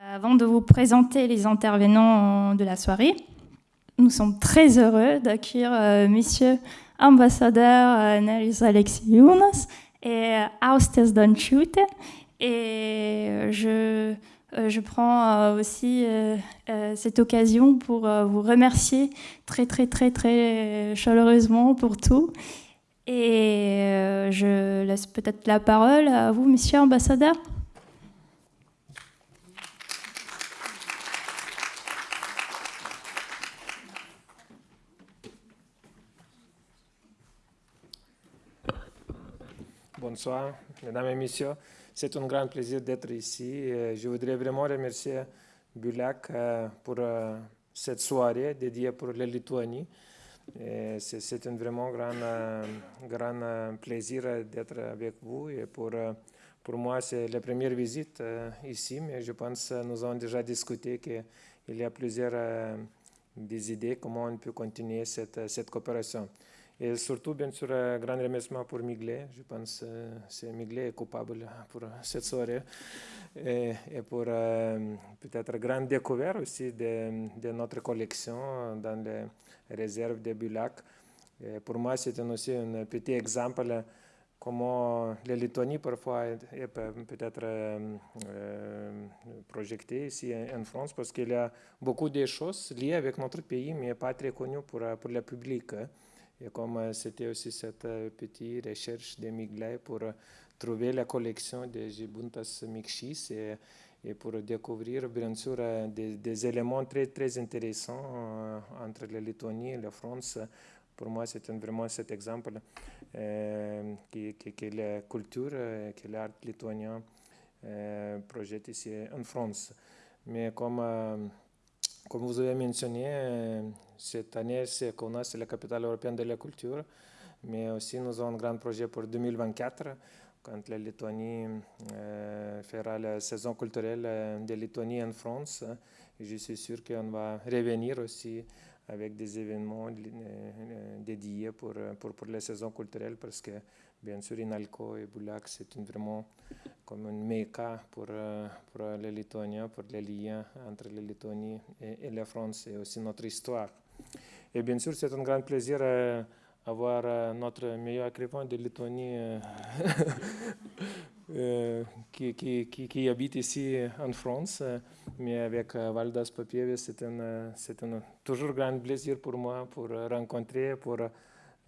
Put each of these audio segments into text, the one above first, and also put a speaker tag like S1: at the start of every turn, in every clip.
S1: Avant de vous présenter les intervenants de la soirée, nous sommes très heureux d'accueillir euh, Monsieur ambassadeur euh, Neris Alexiounas et Austes Donchute. Et je, je prends aussi cette occasion pour vous remercier très très très très chaleureusement pour tout. Et je laisse peut-être la parole à vous, Monsieur ambassadeur.
S2: Bonsoir, mesdames et messieurs. C'est un grand plaisir d'être ici. Je voudrais vraiment remercier Bulac euh, pour euh, cette soirée dédiée pour la Lituanie. C'est un vraiment grand, euh, grand plaisir d'être avec vous. Et pour, pour moi, c'est la première visite ici, mais je pense que nous avons déjà discuté qu'il y a plusieurs des idées comment on peut continuer cette, cette coopération. Et surtout, bien sûr, un grand remerciement pour Miglet. Je pense que Miglet est coupable pour cette soirée. Et, pour euh, peut-être grande découverte aussi de, de, notre collection dans les réserves de Bulac. Et pour moi, c'est aussi un petit exemple comment la Lituanie parfois est, peut-être euh, euh, projetée ici en France parce qu'il y a beaucoup de choses liées avec notre pays, mais pas très connues pour, pour le public. Et comme euh, c'était aussi cette euh, petite recherche de Miglet pour euh, trouver la collection de Gibuntas Mixis et, pour découvrir bien sûr des, éléments très, très intéressants entre la Lituanie et la France. Pour moi, c'est vraiment cet exemple euh, que, la culture, que l'art lituanien euh, projette ici en France. Mais comme comme vous avez mentionné, euh, cette année, c'est Kaunas, c'est la capitale européenne de la culture, mais aussi nous avons un grand projet pour 2024, quand la euh, fera la saison culturelle de Lituanie en France. je suis sûr qu'on va revenir aussi avec des événements dédiés pour, pour, pour la saison culturelle, parce que bien sûr, Inalco et Boulac, c'est vraiment comme un méca pour, euh, pour les Lituaniens, pour les liens entre la Lituanie et, la France et aussi notre histoire. Et bien sûr, c'est un grand plaisir d'avoir euh, notre meilleur écrivain de Lituanie euh, qui, qui, qui, habite ici en France, mais avec Valdas Papievis, c'est un, un, toujours grand plaisir pour moi pour rencontrer, pour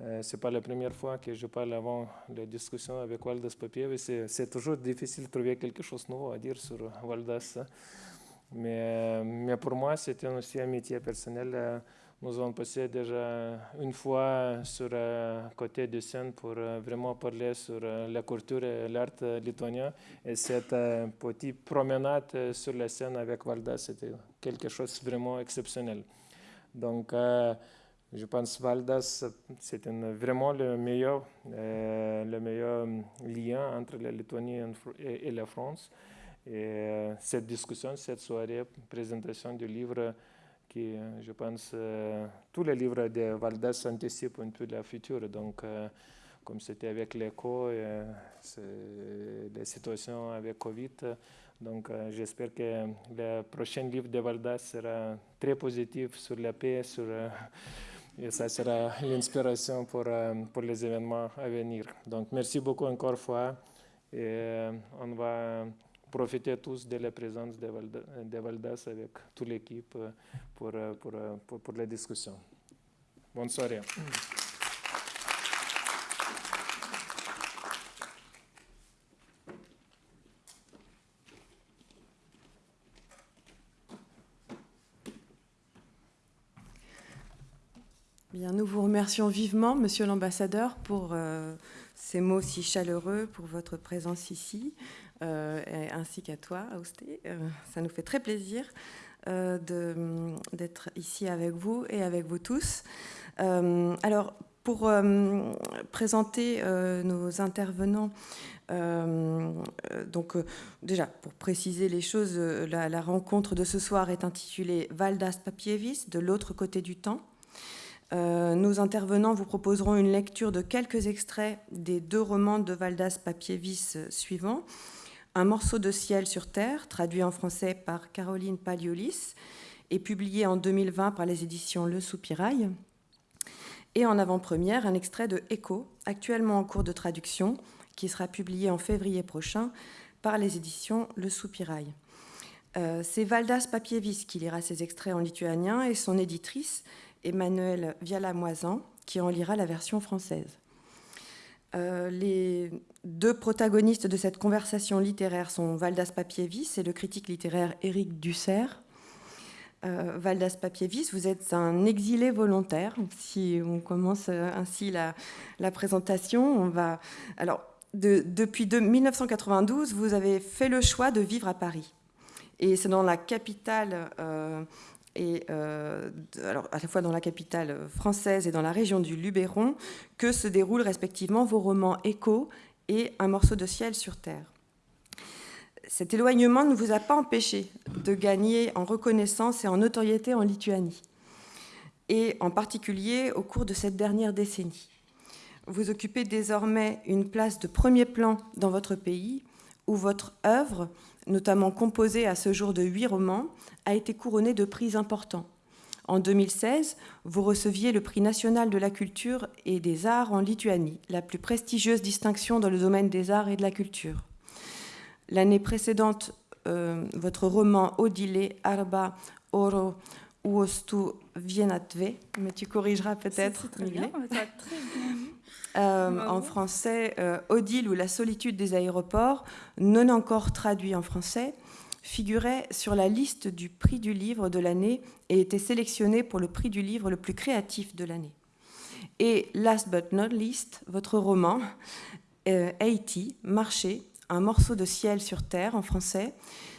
S2: euh, ce n'est pas la première fois que je parle avant la discussion avec Valdas Papievis. C'est toujours difficile de trouver quelque chose de nouveau à dire sur Valdas. Mais, euh, mais pour moi, c'était aussi un métier personnel. Euh, nous avons passé déjà une fois sur le côté de scène pour vraiment parler sur la culture et l'art lituanien. Et cette petite promenade sur la scène avec Valdas, c'était quelque chose de vraiment exceptionnel. Donc, je pense Valdas, c'est vraiment le meilleur, euh, le meilleur lien entre la Lituanie et, la France. Et euh, cette discussion, cette soirée, présentation du livre, qui, euh, je pense, tous les livres de Valdas anticipent un peu le futur. Donc, comme c'était avec l'écho, la situation avec Covid, donc j'espère que le prochain livre de Valdas sera très positif sur la paix, sur et ça sera l'inspiration pour, euh, pour les événements à venir. Donc, merci beaucoup encore une fois. Et euh, on va profiter tous de la présence de, de Valdas avec toute l'équipe pour, pour, pour, pour la discussion. Bonne soirée.
S3: Nous vous remercions vivement, Monsieur l'ambassadeur, pour euh, ces mots si chaleureux, pour votre présence ici, euh, ainsi qu'à toi, Austé. Euh, ça nous fait très plaisir d'être ici avec vous et avec vous tous. alors, pour présenter nos intervenants, donc déjà pour préciser les choses, la, la, rencontre de ce soir est intitulée Valdas Papievis, de l'autre côté du temps. Euh, nos intervenants vous proposeront une lecture de quelques extraits des deux romans de Valdas Papievis suivants. Un morceau de ciel sur terre, traduit en français par Caroline Paliolis, et publié en 2020 par les éditions Le Soupirail. Et en avant-première, un extrait de Echo, actuellement en cours de traduction, qui sera publié en février prochain par les éditions Le Soupirail. Euh, c'est Valdas Papievis qui lira ces extraits en lituanien et son éditrice, Emmanuelle Viala-Moisan, qui en lira la version française. Euh, les deux protagonistes de cette conversation littéraire sont Valdas Papievis et le critique littéraire Éric Dussert. Euh, Valdas Papievis, vous êtes un exilé volontaire. Si on commence euh, ainsi la, présentation, on va. Alors, depuis 1992, vous avez fait le choix de vivre à Paris. Et c'est dans la capitale, et, alors à la fois dans la capitale française et dans la région du Luberon, que se déroulent respectivement vos romans Écho et Un morceau de ciel sur terre cet éloignement ne vous a pas empêché de gagner en reconnaissance et en notoriété en Lituanie, et en particulier au cours de cette dernière décennie. Vous occupez désormais une place de premier plan dans votre pays, où votre œuvre, notamment composée à ce jour de huit romans, a été couronnée de prix importants. En 2016, vous receviez le prix national de la culture et des arts en Lituanie, la plus prestigieuse distinction dans le domaine des arts et de la culture. L'année précédente, euh, votre roman Odile Arba Oro Uostu Vienatve, mais tu corrigeras peut-être.
S1: Très bien,
S3: euh, en français, euh, Odile ou la solitude des aéroports, non encore traduit en français, figurait sur la liste du prix du livre de l'année et était sélectionné pour le prix du livre le plus créatif de l'année. Et last but not least, votre roman, Haiti, Marché, un morceau de ciel sur terre en français,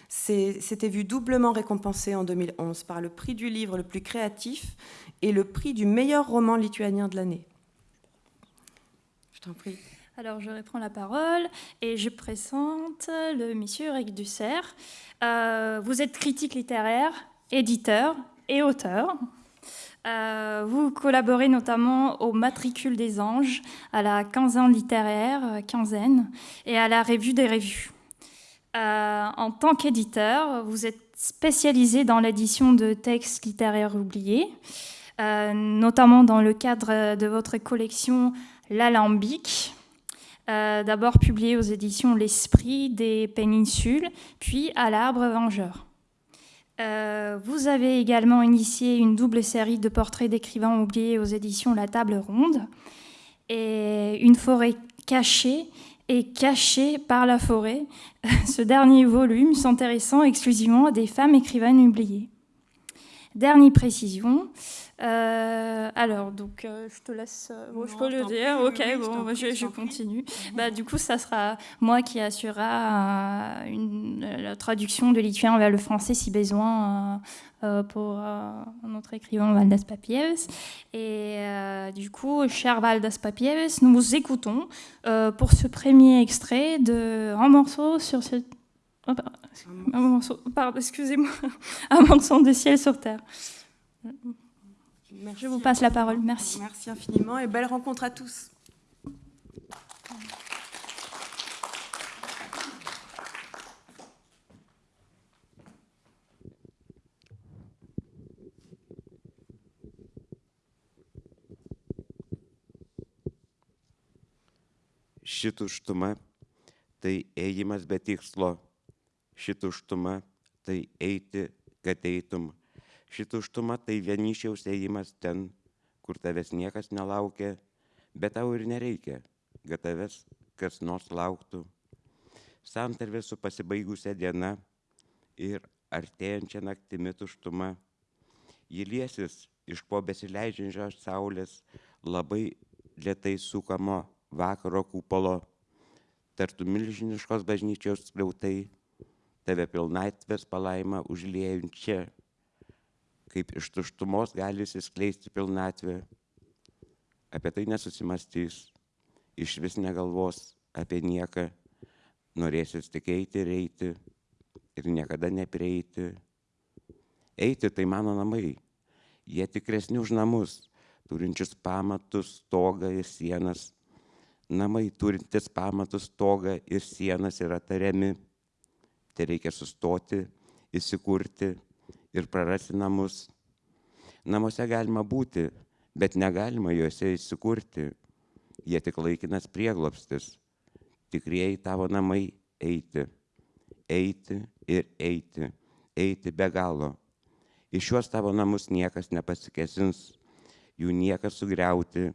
S3: s'était vu doublement récompensé en 2011 par le prix du livre le plus créatif et le prix du meilleur roman lituanien de l'année.
S1: Alors, je reprends la parole et je présente le monsieur Eric Dussert. Euh, vous êtes critique littéraire, éditeur et auteur. Euh, vous collaborez notamment au Matricule des Anges, à la quinzaine littéraire, euh, quinzaine, et à la Revue des revues. Euh, en tant qu'éditeur, vous êtes spécialisé dans l'édition de textes littéraires oubliés, notamment dans le cadre de votre collection L'Alambic, d'abord publiée aux éditions L'Esprit des Péninsules, puis à l'Arbre Vengeur. Euh, vous avez également initié une double série de portraits d'écrivains oubliés aux éditions La Table Ronde et Une forêt cachée et cachée par la forêt. Ce dernier volume s'intéressant exclusivement à des femmes écrivaines oubliées. Dernière précision, euh, alors, donc, euh, je te laisse. Euh, je peux le dire. Ok, bon, je, continue. Bah, du coup, ça sera moi qui assurera une, la traduction de lituanien vers le français si besoin pour notre écrivain Valdas Papieves. Et du coup, cher Valdas Papieves, nous vous écoutons pour ce premier extrait de un morceau sur ce. Oh, un morceau, pardon, excusez-moi, un morceau de ciel sur terre. Je vous passe la parole. Merci.
S3: Merci infiniment et belle rencontre à tous.
S4: ši tuštuma tai ėjimas be tikslo, ši tuštuma tai eiti, kad eitum ši tuštuma tai vienišiaus ėjimas ten, kur tavęs niekas nelaukia, bet tau ir nereikia, kad tavęs kas nors lauktų. Santarvė su pasibaigusią dieną ir artėjančią naktimi tuštuma. Ji liesis iš po besileidžiančios saulės labai lietai sukamo vakaro kupolo, tartų milžiniškos bažnyčios skliautai, tave pilnatvės palaima užliejančia kaip iš tuštumos gali įsiskleisti pilnatvė. Apie tai nesusimastys, iš vis negalvos apie nieką, norėsis tik eiti ir eiti ir niekada neprieiti. Eiti tai mano namai, jie tikresni už namus, turinčius pamatus, stogą ir sienas. Namai turintis pamatus, stogą ir sienas yra tariami tai reikia sustoti, įsikurti ir prarasti namus. Namuose galima būti, bet negalima juose įsikurti. Jie tik laikinas prieglopstis. Tikrieji tavo namai eiti. Eiti ir eiti. Eiti be galo. Iš šiuos tavo namus niekas nepasikesins, jų niekas sugriauti,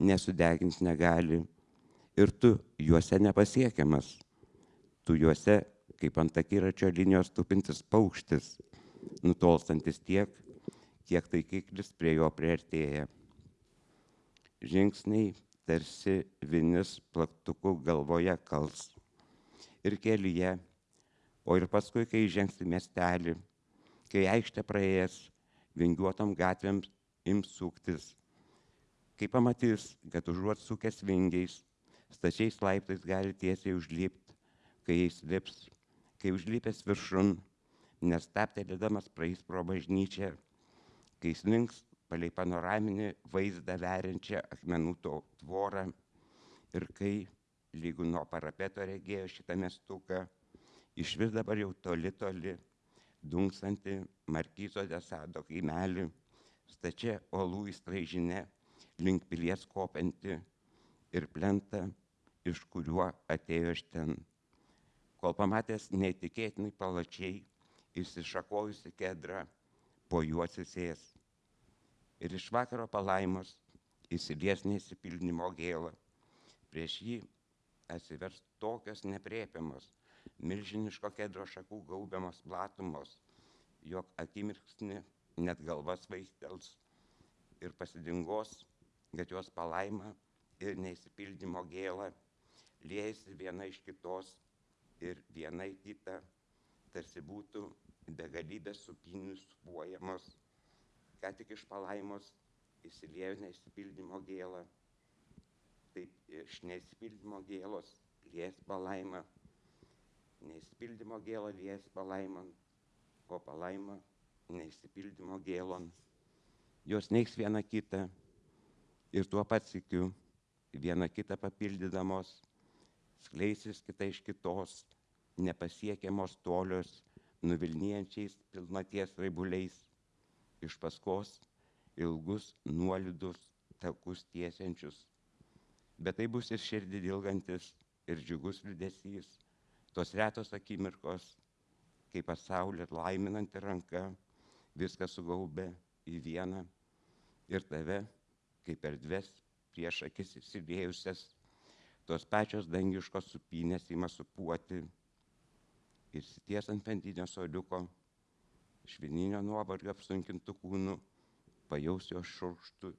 S4: nesudegins negali. Ir tu juose nepasiekiamas. Tu juose kaip ant akiračio linijos tupintis paukštis, nutolstantis tiek, kiek taikiklis prie jo priartėja. Žingsniai tarsi vinis plaktuku galvoje kals. Ir kelyje, o ir paskui, kai žengsi miestelį, kai aikštė praėjęs, vingiuotom gatvėms ims suktis. Kai pamatys, kad užuot sukęs vingiais, stačiais laiptais gali tiesiai užlipti, kai jais lips, kai užlipęs viršun, nestaptelėdamas praeis pro bažnyčią, kai slinks palei panoraminį vaizdą veriančią akmenų tvorą ir kai, lygų nuo parapeto regėjo šitą mestuką, iš vis dabar jau toli toli, dunksanti Markyzo desado kaimelį, stačia olų įstraižinė, link pilies kopianti ir plenta, iš kuriuo atėjo iš ten. Kol pamatęs neįtikėtinai palačiai įsišakojusi kedrą, po juo atsisės. Ir iš vakaro palaimos įsilies neįsipildymo gėlą. Prieš jį atsivers tokios nepriepiamos, milžiniško kedro šakų gaubiamos platumos, jog akimirksni net galvas vaistels ir pasidingos, kad jos palaima ir neįsipildymo gėlą liejasi viena iš kitos ir viena į kitą, tarsi būtų begalybės supinių supuojamos, ką tik iš palaimos įsiliejo neįsipildymo gėlą, taip iš neįsipildymo gėlos lies palaima, neįsipildymo gėlą lies palaimon, o palaima neįsipildymo gėlon. Jos neiks viena kita ir tuo pat sikiu viena kitą papildydamos, skleisis kita iš kitos, nepasiekiamos tolios, nuvilnijančiais pilnaties raibuliais, iš paskos ilgus nuolidus takus tiesiančius. Bet tai bus ir širdį dilgantis, ir džiugus liudesys, tos retos akimirkos, kai pasaulį laiminanti ranka viską sugaubė į vieną ir tave, kaip erdves prieš akis įsidėjusias, tos pačios dangiškos supynės įma supuoti ir sities ant pentinio soliuko, švininio nuovargio apsunkintų kūnų, pajaus jo šurkštų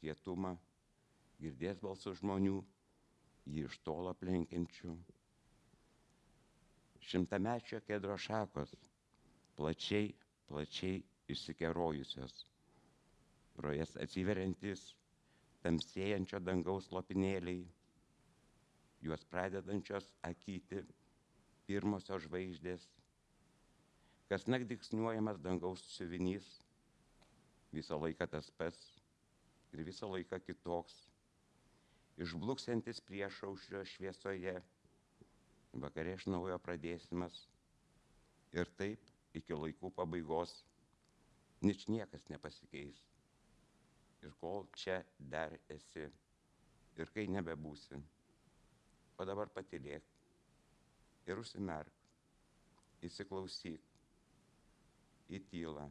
S4: kietumą, girdės balsų žmonių, jį iš tolo aplenkiančių. Šimtamečio kedro šakos, plačiai, plačiai išsikerojusios, pro jas atsiveriantis tamsėjančio dangaus lopinėliai, juos pradedančios akyti pirmosios žvaigždės, kas nakdiksniuojamas dangaus siuvinys, visą laiką tas pats ir visą laiką kitoks, išbluksantis priešaušrio šviesoje, vakarė iš naujo pradėsimas ir taip iki laikų pabaigos nič niekas nepasikeis. Ir kol čia dar esi ir kai nebebūsi, o dabar patilėk ir užsimerk, įsiklausyk į tylą,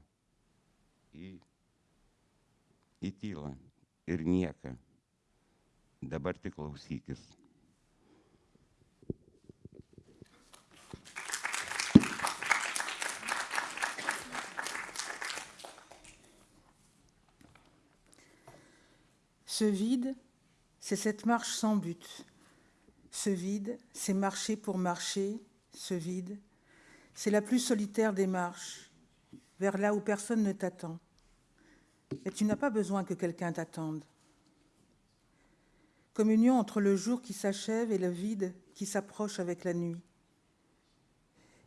S4: į, į tylą ir nieką. Dabar tik klausykis.
S5: Ce vide, c'est cette marche sans but, Ce vide, c'est marcher pour marcher, ce vide, c'est la plus solitaire des marches, vers là où personne ne t'attend. Et tu n'as pas besoin que quelqu'un t'attende. Communion entre le jour qui s'achève et le vide qui s'approche avec la nuit.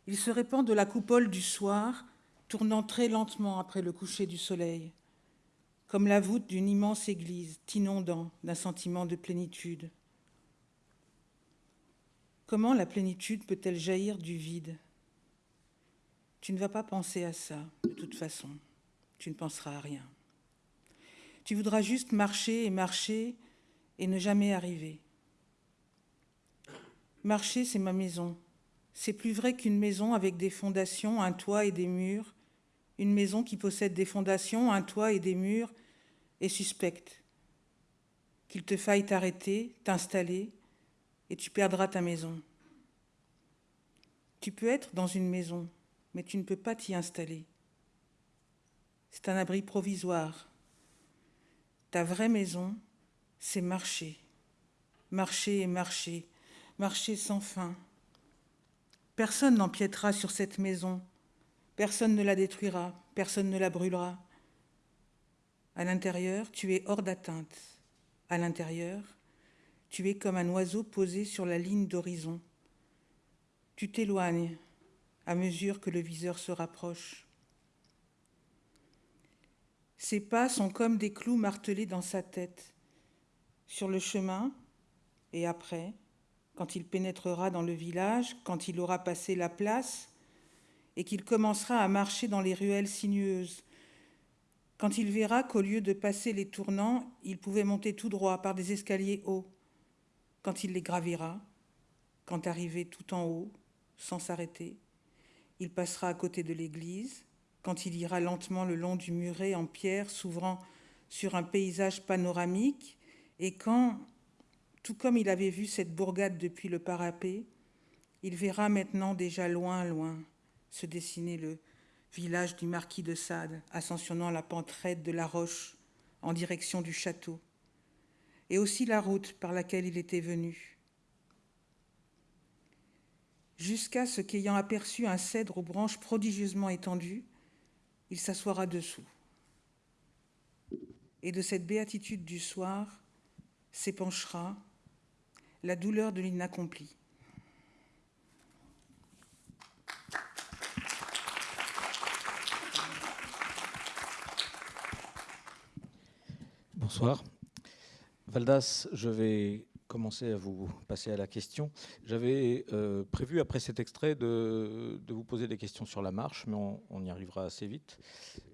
S5: Il se répand de la coupole du soir, tournant très lentement après le coucher du soleil, comme la voûte d'une immense église, t'inondant d'un sentiment de plénitude. Comment la plénitude peut-elle jaillir du vide? Tu ne vas pas penser à ça, de toute façon. Tu ne penseras à rien. Tu voudras juste marcher et marcher et ne jamais arriver. Marcher, c'est ma maison. C'est plus vrai qu'une maison avec des fondations, un toit et des murs. Une maison qui possède des fondations, un toit et des murs est suspecte. Qu'il te faille t'arrêter, t'installer, et tu perdras ta maison. Tu peux être dans une maison, mais tu ne peux pas t'y installer. C'est un abri provisoire. Ta vraie maison, c'est marcher, marcher et marcher, marcher sans fin. Personne n'empiétera sur cette maison, personne ne la détruira, personne ne la brûlera. À l'intérieur, tu es hors d'atteinte. À l'intérieur, tu es comme un oiseau posé sur la ligne d'horizon. Tu t'éloignes à mesure que le viseur se rapproche. Ses pas sont comme des clous martelés dans sa tête. Sur le chemin, et après, quand il pénétrera dans le village, quand il aura passé la place, et qu'il commencera à marcher dans les ruelles sinueuses, quand il verra qu'au lieu de passer les tournants, il pouvait monter tout droit par des escaliers hauts, quand il les gravira, quand arrivé tout en haut, sans s'arrêter, il passera à côté de l'église, quand il ira lentement le long du muret en pierre s'ouvrant sur un paysage panoramique, et quand, tout comme il avait vu cette bourgade depuis le parapet, il verra maintenant déjà loin, loin se dessiner le village du marquis de Sade, ascensionnant la pente raide de la roche en direction du château et aussi la route par laquelle il était venu. Jusqu'à ce qu'ayant aperçu un cèdre aux branches prodigieusement étendues, il s'assoira dessous. Et de cette béatitude du soir s'épanchera la douleur de l'inaccompli.
S6: Bonsoir. Valdas, je vais commencer à vous passer à la question. J'avais euh, prévu, après cet extrait, de, vous poser des questions sur la marche, mais on, y arrivera assez vite.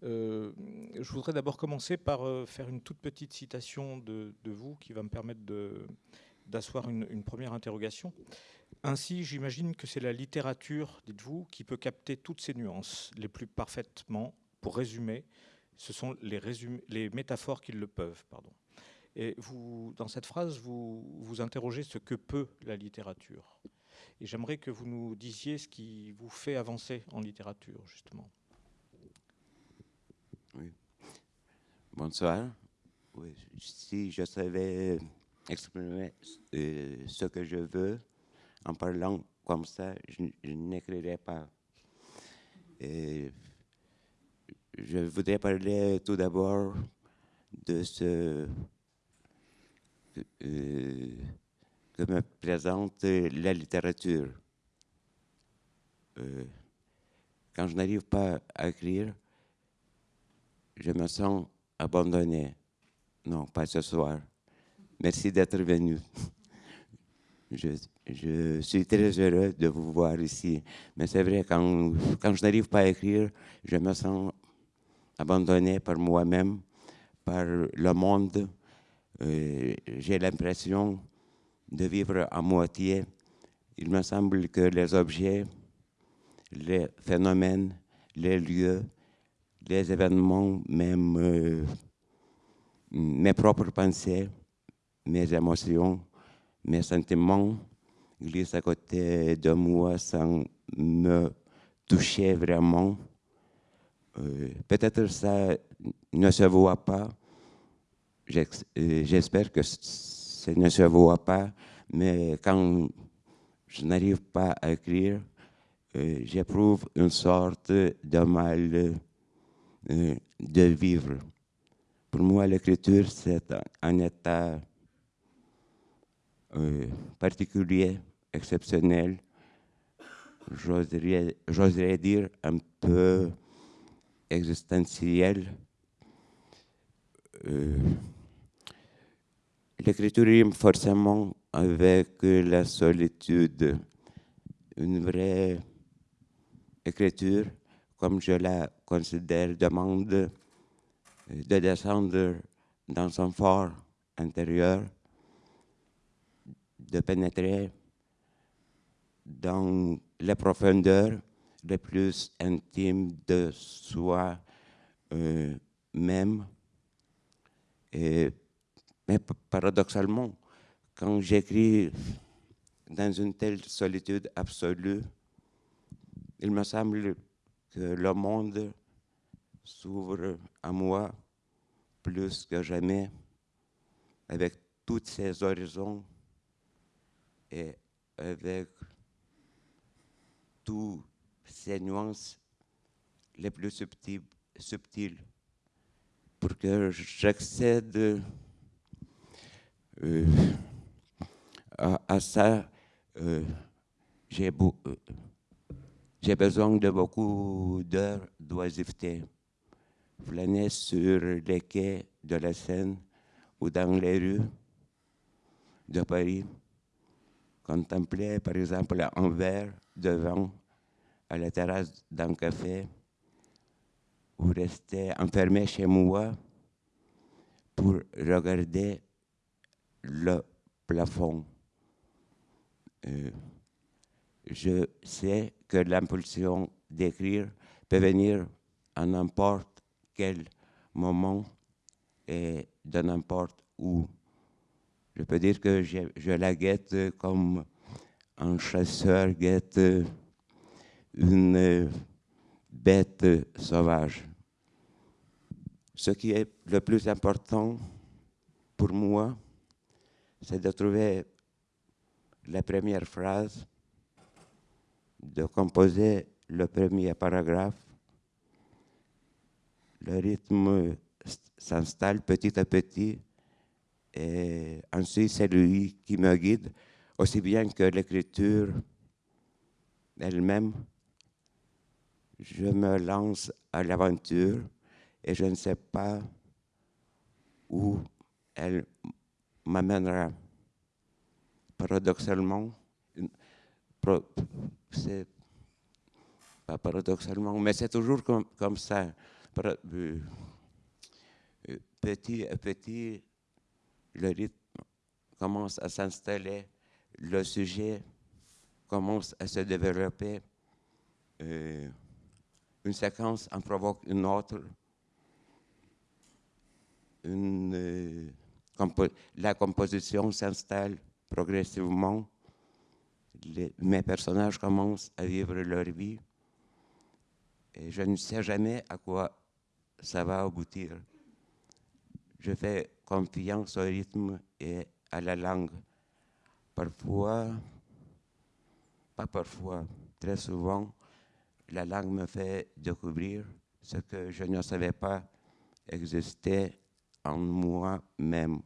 S6: Euh, je voudrais d'abord commencer par euh, faire une toute petite citation de, vous qui va me permettre d'asseoir une, première interrogation. Ainsi, j'imagine que c'est la littérature, dites-vous, qui peut capter toutes ces nuances les plus parfaitement. Pour résumer, ce sont les, les métaphores qui le peuvent. Pardon. Et vous, dans cette phrase, vous vous interrogez ce que peut la littérature. Et j'aimerais que vous nous disiez ce qui vous fait avancer en littérature, justement.
S4: Oui. Bonsoir. Si je savais exprimer euh, ce que je veux en parlant comme ça, je, n'écrirais pas. Je voudrais parler tout d'abord de ce que me présente la littérature. Euh, quand je n'arrive pas à écrire, je me sens abandonné. Non, pas ce soir. Merci d'être venu. Je, je, suis très heureux de vous voir ici. Mais c'est vrai, quand, quand je n'arrive pas à écrire, je me sens abandonné par moi-même, par le monde, euh, j'ai l'impression de vivre à moitié. Il me semble que les objets, les phénomènes, les lieux, les événements, même euh, mes propres pensées, mes émotions, mes sentiments glissent à côté de moi sans me toucher vraiment. Euh, peut-être ça ne se voit pas, j'espère que ça ne se voit pas, mais quand je n'arrive pas à écrire, euh, j'éprouve une sorte de mal euh, de vivre. Pour moi, l'écriture, c'est un état particulier, exceptionnel, j'oserais dire un peu existentiel. L'écriture rime forcément avec la solitude. Une vraie écriture comme je la considère, demande de descendre dans son fort intérieur, de pénétrer dans les profondeurs les plus intimes de soi euh. Et, mais paradoxalement, quand j'écris dans une telle solitude absolue, il me semble que le monde s'ouvre à moi plus que jamais, avec tous ses horizons et avec toutes ces nuances les plus subtiles. Pour que j'accède euh, à, ça. Euh, j'ai euh, j'ai besoin de beaucoup d'heures d'oisiveté. Flâner sur les quais de la Seine ou dans les rues de Paris. Contempler, par exemple, un verre de vin à la terrasse d'un café ou rester enfermé chez moi pour regarder le plafond. Euh, je sais que l'impulsion d'écrire peut venir à n'importe quel moment et de n'importe où. Je peux dire que je, je, la guette comme un chasseur guette une bête sauvage. Ce qui est le plus important pour moi, c'est de trouver la première phrase de composer le premier paragraphe. Le rythme s'installe petit à petit et ensuite c'est lui qui me guide, aussi bien que l'écriture elle-même. Je me lance à l'aventure et je ne sais pas où elle m'amènera. Paradoxalement, c'est pas paradoxalement, mais c'est toujours comme, ça. Euh, euh, petit à petit, le rythme commence à s'installer, le sujet commence à se développer, euh, une séquence en provoque une autre, une, la composition s'installe progressivement mes personnages commencent à vivre leur vie et je ne sais jamais à quoi ça va aboutir. Je fais confiance au rythme et à la langue. Parfois, pas parfois, très souvent, la langue me fait découvrir ce que je ne savais pas exister en moi-même.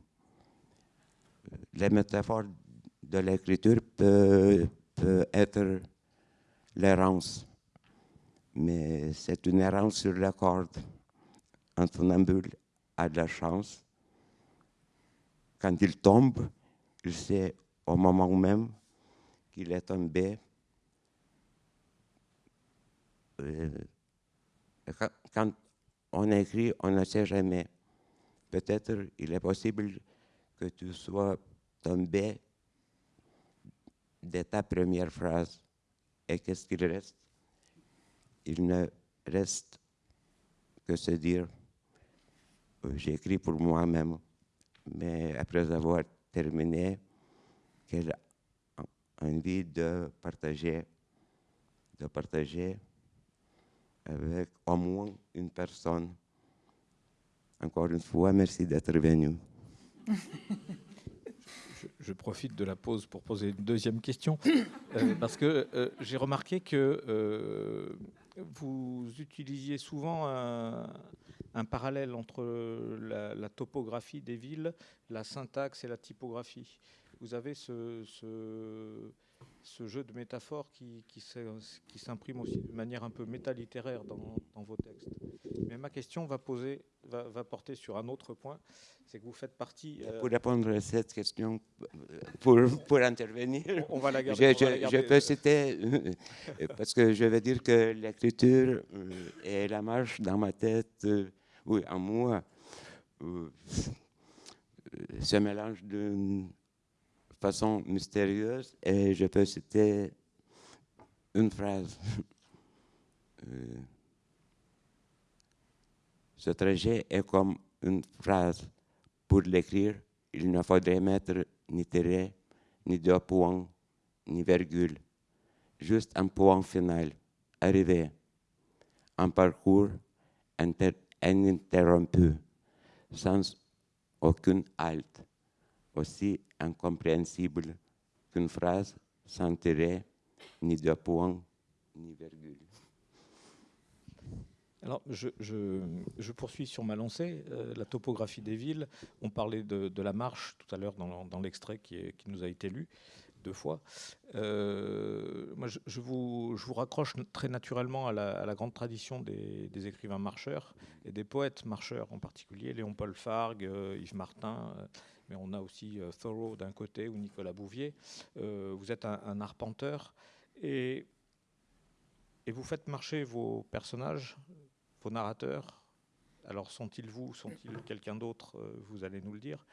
S4: Les métaphores de l'écriture peut, peut être l'errance, mais c'est une errance sur la corde. Un funambule a de la chance. Quand il tombe, il sait au moment même qu'il est tombé. Euh, quand on écrit, on ne sait jamais. Peut-être il est possible que tu sois tombé de ta première phrase. Et qu'est-ce qu'il reste? Il ne reste que se dire, euh, j'écris pour moi-même, mais après avoir terminé, quelle envie de partager, de partager avec au moins une personne. Encore une fois, merci d'être venu.
S6: je profite de la pause pour poser une deuxième question, euh, parce que euh, j'ai remarqué que euh, vous utilisiez souvent un, parallèle entre la, topographie des villes, la syntaxe et la typographie. Vous avez ce, ce, jeu de métaphores qui, qui s'imprime aussi de manière un peu métalittéraire dans, dans, vos textes. Mais ma question va, poser, va, porter sur un autre point, c'est que vous faites partie...
S4: Pour répondre à cette question, pour, pour intervenir,
S6: on, va la garder.
S4: Je, peux citer, parce que je veux dire que l'écriture et la marche dans ma tête, oui, en moi, se mélangent d'une façon mystérieuse et je peux citer une phrase. Euh, ce trajet est comme une phrase. Pour l'écrire, il ne faudrait mettre ni tiret, ni deux points, ni virgule. Juste un point final. Arrivé. Un parcours ininterrompu, sans aucune halte, aussi incompréhensible qu'une phrase sans tiret, ni deux points, ni virgule.
S6: Alors, je, poursuis sur ma lancée. Euh, la topographie des villes, on parlait de, la marche tout à l'heure dans, l'extrait qui, nous a été lu deux fois. Euh, moi, je, vous, raccroche très naturellement à la, grande tradition des, écrivains marcheurs et des poètes marcheurs en particulier, Léon Paul Fargue, euh, Yves Martin, mais on a aussi Thoreau d'un côté ou Nicolas Bouvier. vous êtes un, arpenteur. Et, vous faites marcher vos personnages vos narrateurs, alors sont-ils vous, sont-ils quelqu'un d'autre, euh, vous allez nous le dire,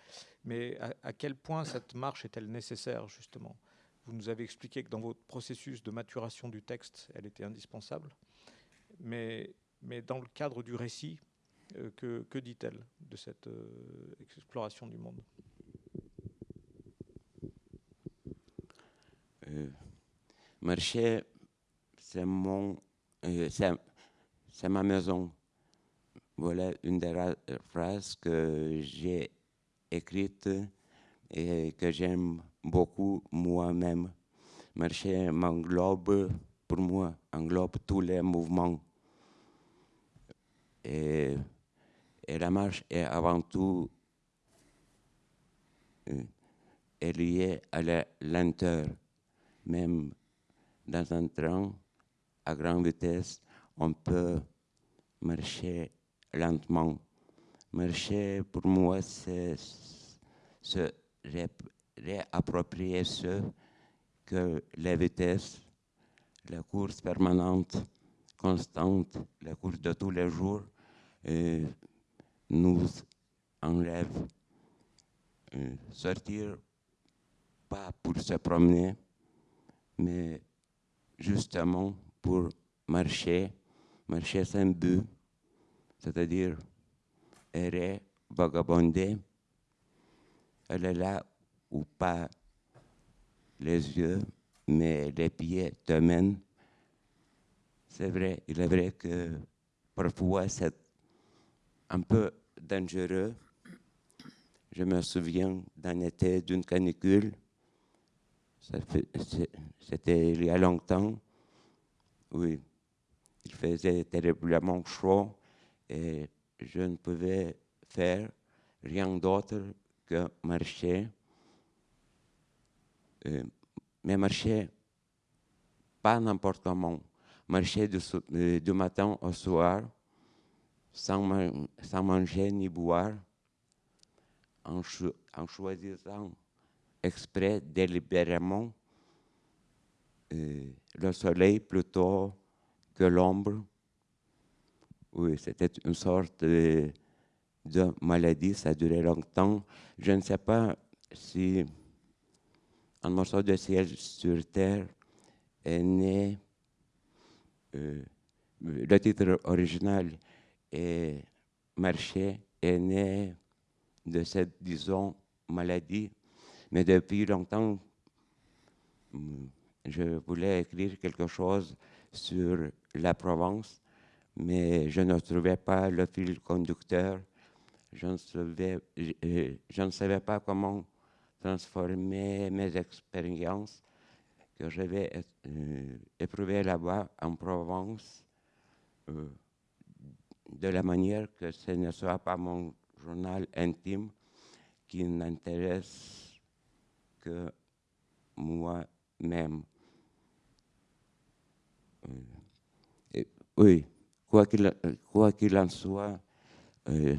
S6: mais à, quel point cette marche est-elle nécessaire justement? Vous nous avez expliqué que dans votre processus de maturation du texte, elle était indispensable, mais, dans le cadre du récit, euh, que, dit-elle de cette euh, exploration du monde?
S4: Marcher, c'est mon, c'est ma maison. Voilà une des phrases que j'ai écrites et que j'aime beaucoup moi-même. Marcher m'englobe, pour moi, englobe tous les mouvements. Et, la marche est avant tout euh, liée à la lenteur. Même dans un train à grande vitesse, on peut marcher lentement. Marcher, pour moi, c'est se réapproprier ce que la vitesse, la course permanente, constante, la course de tous les jours, euh, nous enlève. Euh, sortir, pas pour se promener, mais justement pour marcher marcher sans but, c'est-à-dire errer, vagabonder, aller là où pas les yeux, mais les pieds te mènent. C'est vrai, il est vrai que parfois c'est un peu dangereux. Je me souviens d'un été d'une canicule. C'était il y a longtemps. Oui, il faisait terriblement chaud et je ne pouvais faire rien d'autre que marcher. Euh, mais marcher pas n'importe comment. Marcher du, euh, matin au soir sans, manger ni boire, en choisissant exprès, délibérément, euh, le soleil plutôt que l'ombre. Oui, c'était une sorte de, maladie, ça a duré longtemps. Je ne sais pas si un morceau de ciel sur terre est né. Euh, le titre original est Marché est né de cette, disons, maladie. Mais depuis longtemps, hmm, je voulais écrire quelque chose sur la Provence, mais je ne trouvais pas le fil conducteur. Je ne, ne savais pas comment transformer mes expériences que j'avais euh, éprouvées là-bas en Provence euh, de la manière que ce ne soit pas mon journal intime qui n'intéresse moi-même. Oui, quoi qu'il, en soit, euh,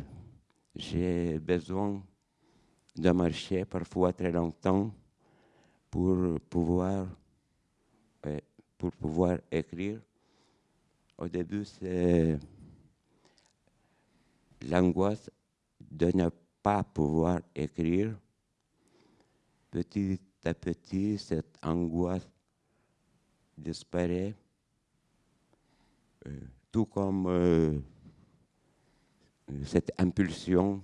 S4: j'ai besoin de marcher parfois très longtemps pour pouvoir, pour pouvoir écrire. Au début, c'est l'angoisse de ne pas pouvoir écrire. Petit à petit, cette angoisse disparaît, euh, tout comme euh, cette impulsion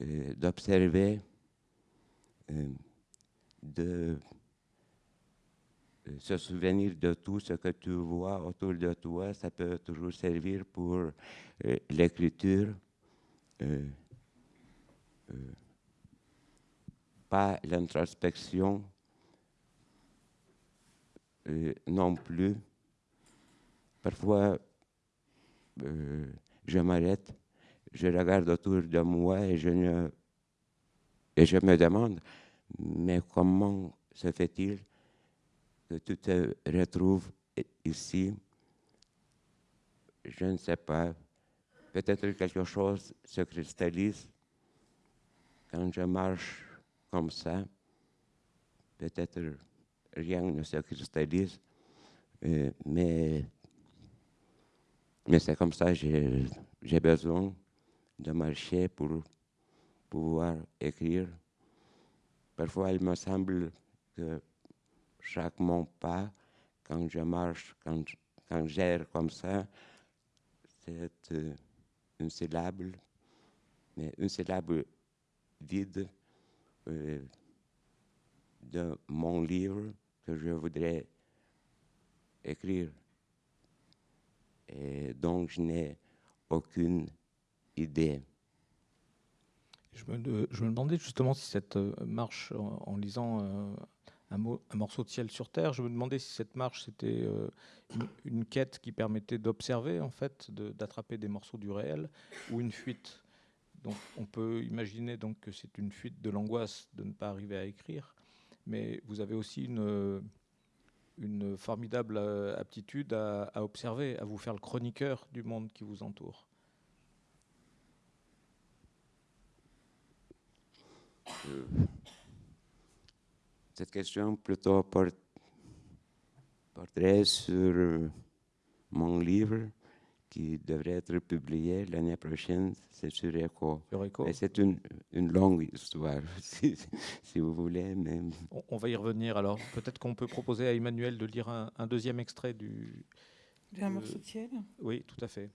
S4: euh, d'observer, de se souvenir de tout ce que tu vois autour de toi, ça peut toujours servir pour l'écriture. L'introspection non plus. Parfois, je m'arrête je regarde autour de moi et je, ne, et je me demande, mais comment se fait-il que tu te retrouves ici? Je ne sais pas. Peut-être quelque chose se cristallise quand je marche comme ça. Peut-être rien ne se cristallise, euh, mais, mais c'est comme ça, j'ai besoin de marcher pour pouvoir écrire. Parfois, il me semble que chaque mon pas, quand je marche, quand, quand j'erre comme ça, c'est euh, une syllabe, mais une syllabe vide euh, de mon livre que je voudrais écrire. Et donc, je n'ai aucune idée.
S6: Je me, demandais justement si cette euh, marche, en, lisant euh, un, morceau de ciel sur terre, je me demandais si cette marche c'était une, quête qui permettait d'observer en fait, d'attraper des morceaux du réel, ou une fuite. Donc on peut imaginer donc que c'est une fuite de l'angoisse de ne pas arriver à écrire, mais vous avez aussi une, formidable aptitude à, observer, à vous faire le chroniqueur du monde qui vous entoure.
S4: Euh, cette question plutôt porterait sur euh, mon livre qui devrait être publié l'année prochaine, c'est sur ECHO. c'est une, une, longue histoire, si, si vous voulez. Mais...
S6: On, va y revenir alors. Peut-être qu'on peut proposer à Emmanuel de lire un, un deuxième extrait du...
S5: D'un morceau de ciel
S6: Oui, tout à fait.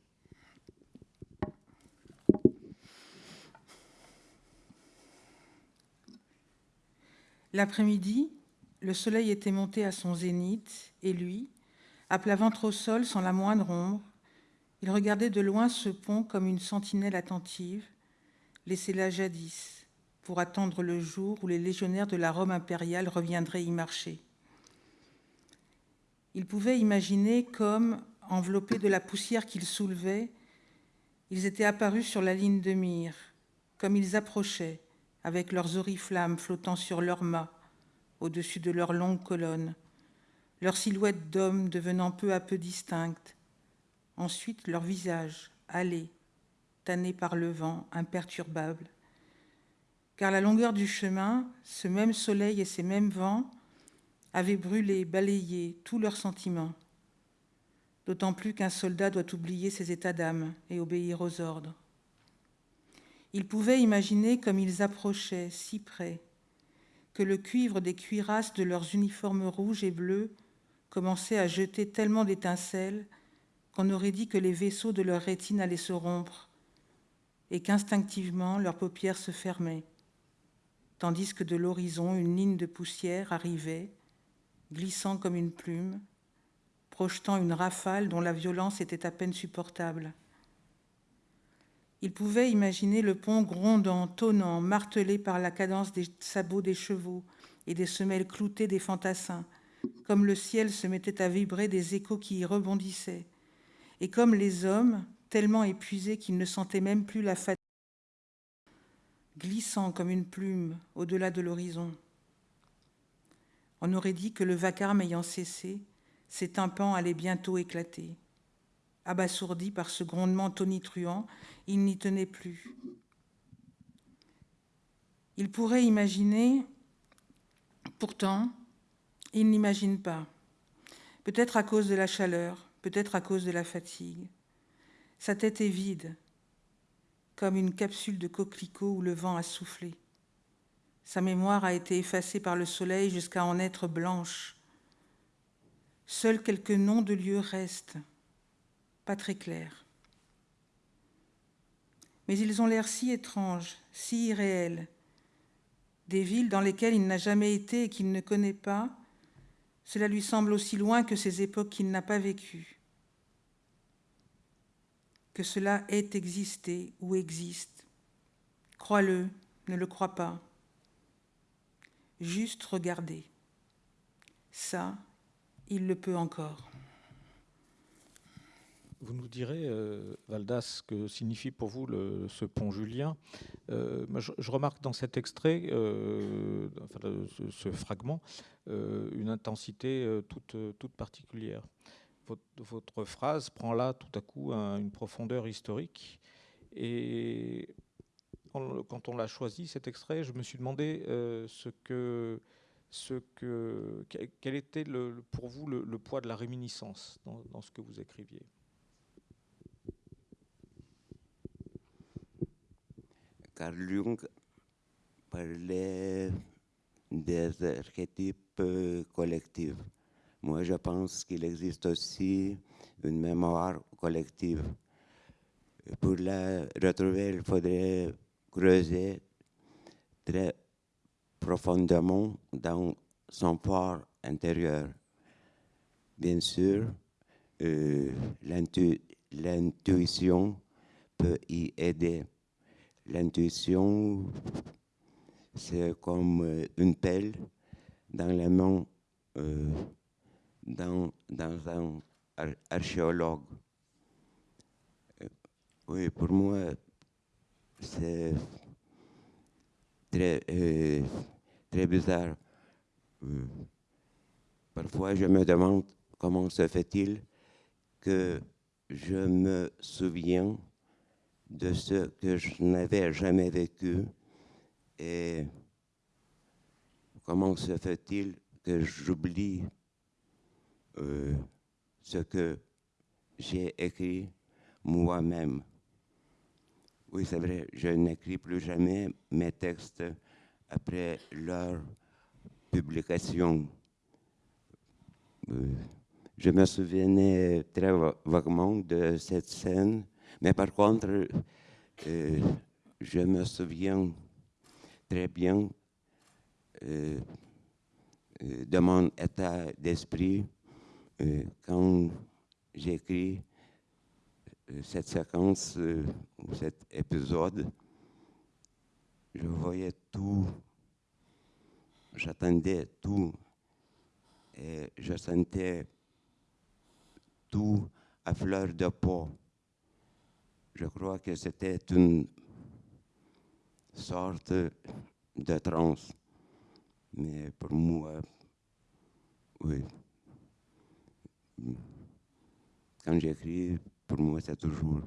S5: L'après-midi, le soleil était monté à son zénith, et lui, à plat ventre au sol sans la moindre ombre, il regardait de loin ce pont comme une sentinelle attentive, laissée là jadis, pour attendre le jour où les légionnaires de la Rome impériale reviendraient y marcher. Il pouvait imaginer comme, enveloppés de la poussière qu'ils soulevaient, ils étaient apparus sur la ligne de mire, comme ils approchaient, avec leurs oriflammes flottant sur leurs mâts, au-dessus de leurs longues colonnes, leurs silhouettes d'hommes devenant peu à peu distinctes, ensuite leurs visages, hâlés, tannés par le vent, imperturbables. Car la longueur du chemin, ce même soleil et ces mêmes vents avaient brûlé, balayé tous leurs sentiments, d'autant plus qu'un soldat doit oublier ses états d'âme et obéir aux ordres. Ils pouvaient imaginer comme ils approchaient si près que le cuivre des cuirasses de leurs uniformes rouges et bleus commençait à jeter tellement d'étincelles qu'on aurait dit que les vaisseaux de leur rétine allaient se rompre et qu'instinctivement leurs paupières se fermaient, tandis que de l'horizon une ligne de poussière arrivait, glissant comme une plume, projetant une rafale dont la violence était à peine supportable. Il pouvait imaginer le pont grondant, tonnant, martelé par la cadence des sabots des chevaux et des semelles cloutées des fantassins, comme le ciel se mettait à vibrer des échos qui y rebondissaient, et comme les hommes, tellement épuisés qu'ils ne sentaient même plus la fatigue, glissant comme une plume au-delà de l'horizon. On aurait dit que le vacarme ayant cessé, ces tympans allaient bientôt éclater. Abasourdi par ce grondement tonitruant, il n'y tenait plus. Il pourrait imaginer, pourtant, il n'imagine pas. Peut-être à cause de la chaleur, peut-être à cause de la fatigue. Sa tête est vide, comme une capsule de coquelicot où le vent a soufflé. Sa mémoire a été effacée par le soleil jusqu'à en être blanche. Seuls quelques noms de lieux restent, pas très clairs. Mais ils ont l'air si étranges, si irréels. Des villes dans lesquelles il n'a jamais été et qu'il ne connaît pas, cela lui semble aussi loin que ces époques qu'il n'a pas vécues. Que cela ait existé ou existe. Crois-le, ne le crois pas. Juste regarder. Ça, il le peut encore.
S6: Vous nous direz, euh, Valdas, que signifie pour vous ce pont Julien. Euh, je, remarque dans cet extrait, euh, enfin, ce, fragment, euh, une intensité toute, particulière. Votre, phrase prend là tout à coup un, une profondeur historique. Et quand on l'a choisi, cet extrait, je me suis demandé ce que quel était pour vous le, poids de la réminiscence dans ce que vous écriviez?
S4: Carl Jung parlait des archétypes collectifs. Moi, je pense qu'il existe aussi une mémoire collective. Pour la retrouver, il faudrait creuser très profondément dans son port intérieur. Bien sûr, euh, l'intuition peut y aider. L'intuition, c'est comme euh, une pelle dans les mains euh, dans, dans, un ar archéologue. Euh, oui, pour moi, c'est très, très bizarre. Parfois, je me demande comment se fait-il que je me souviens de ce que je n'avais jamais vécu et comment se fait-il que j'oublie euh, ce que j'ai écrit moi-même? Oui, c'est vrai, je n'écris plus jamais mes textes après leur publication. Euh, je me souvenais très vaguement de cette scène mais par contre, euh, je me souviens très bien euh, euh de mon état d'esprit quand j'écris cette séquence ou cet épisode. Je voyais tout, j'attendais tout et je sentais tout à fleur de peau. Je crois que c'était une sorte de transe. Mais pour moi, oui. Quand j'écris, pour moi, c'est toujours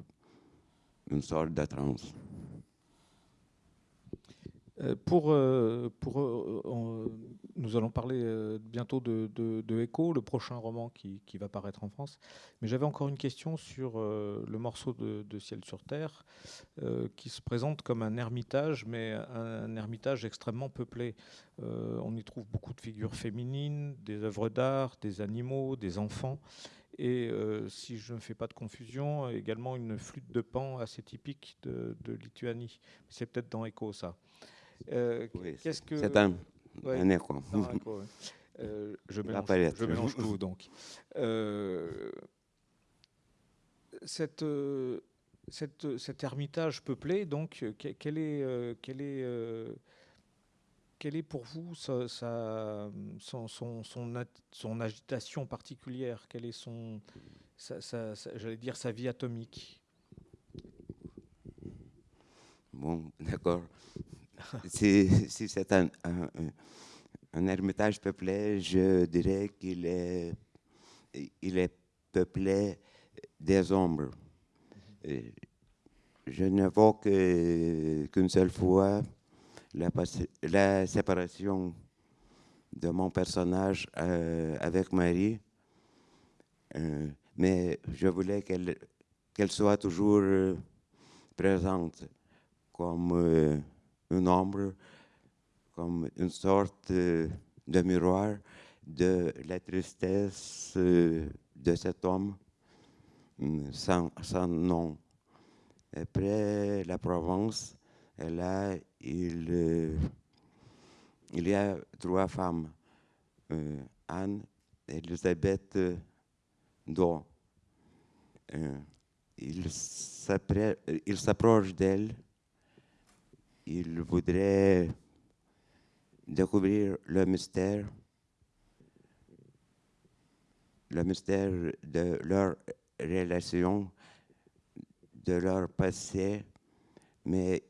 S4: une sorte de transe.
S6: Euh, pour, euh, euh, nous allons parler bientôt de, de, Echo, le prochain roman qui, va paraître en France. Mais j'avais encore une question sur le morceau de, Ciel sur Terre, qui se présente comme un ermitage, mais un, ermitage extrêmement peuplé. on y trouve beaucoup de figures féminines, des œuvres d'art, des animaux, des enfants. Et si je ne fais pas de confusion, également une flûte de pan assez typique de, de Lituanie. C'est peut-être dans Echo, ça.
S4: Euh, oui, Qu'est-ce que c'est un, ouais, un écho. Un écho ouais.
S6: euh, je, mélange, je mélange tout donc. Euh, cette, cette, cet ermitage peuplé, donc, quel est, quel est, quelle est pour vous sa, sa, son, son, son, son, agitation particulière? Quelle est son, sa, j'allais dire, sa vie atomique?
S4: Bon, d'accord si, c'est un, un, ermitage peuplé, je dirais qu'il est, peuplé des ombres. Je vois qu'une seule fois la, séparation de mon personnage euh, avec Marie, euh, mais je voulais qu'elle qu'elle soit toujours euh, présente comme une ombre, comme une sorte de miroir de la tristesse de cet homme sans, sans nom. Après la Provence, là, il, euh, il y a trois femmes, euh, Anne, Elisabeth Do. Euh, il s'approche d'elle, il voudrait découvrir le mystère, le mystère de leur relation de leur passé, mais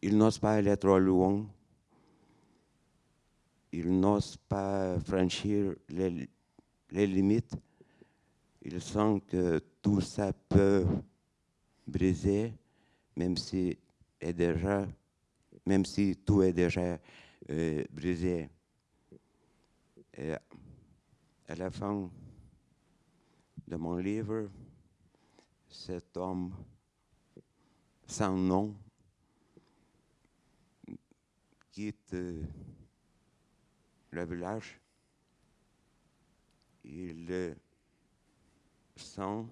S4: ils n'osent pas aller trop loin. Ils n'osent pas franchir les, limites. Ils sentent que tout ça peut briser, même si, est déjà, même si tout est déjà euh, brisé. Et à la fin de mon livre, cet homme sans nom quitte le village. Il sent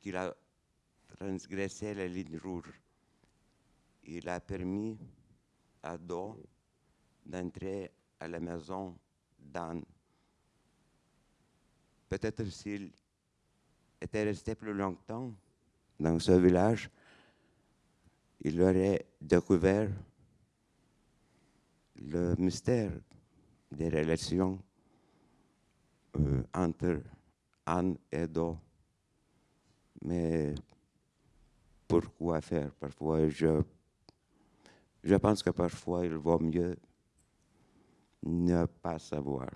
S4: qu'il a transgressé la ligne rouge. Il a permis à Do d'entrer à la maison d'Anne. Peut-être s'il était resté plus longtemps, dans ce village, il aurait découvert le mystère des relations euh, entre Anne et Do. Mais pourquoi faire? Parfois, je, je pense que parfois, il vaut mieux ne pas savoir.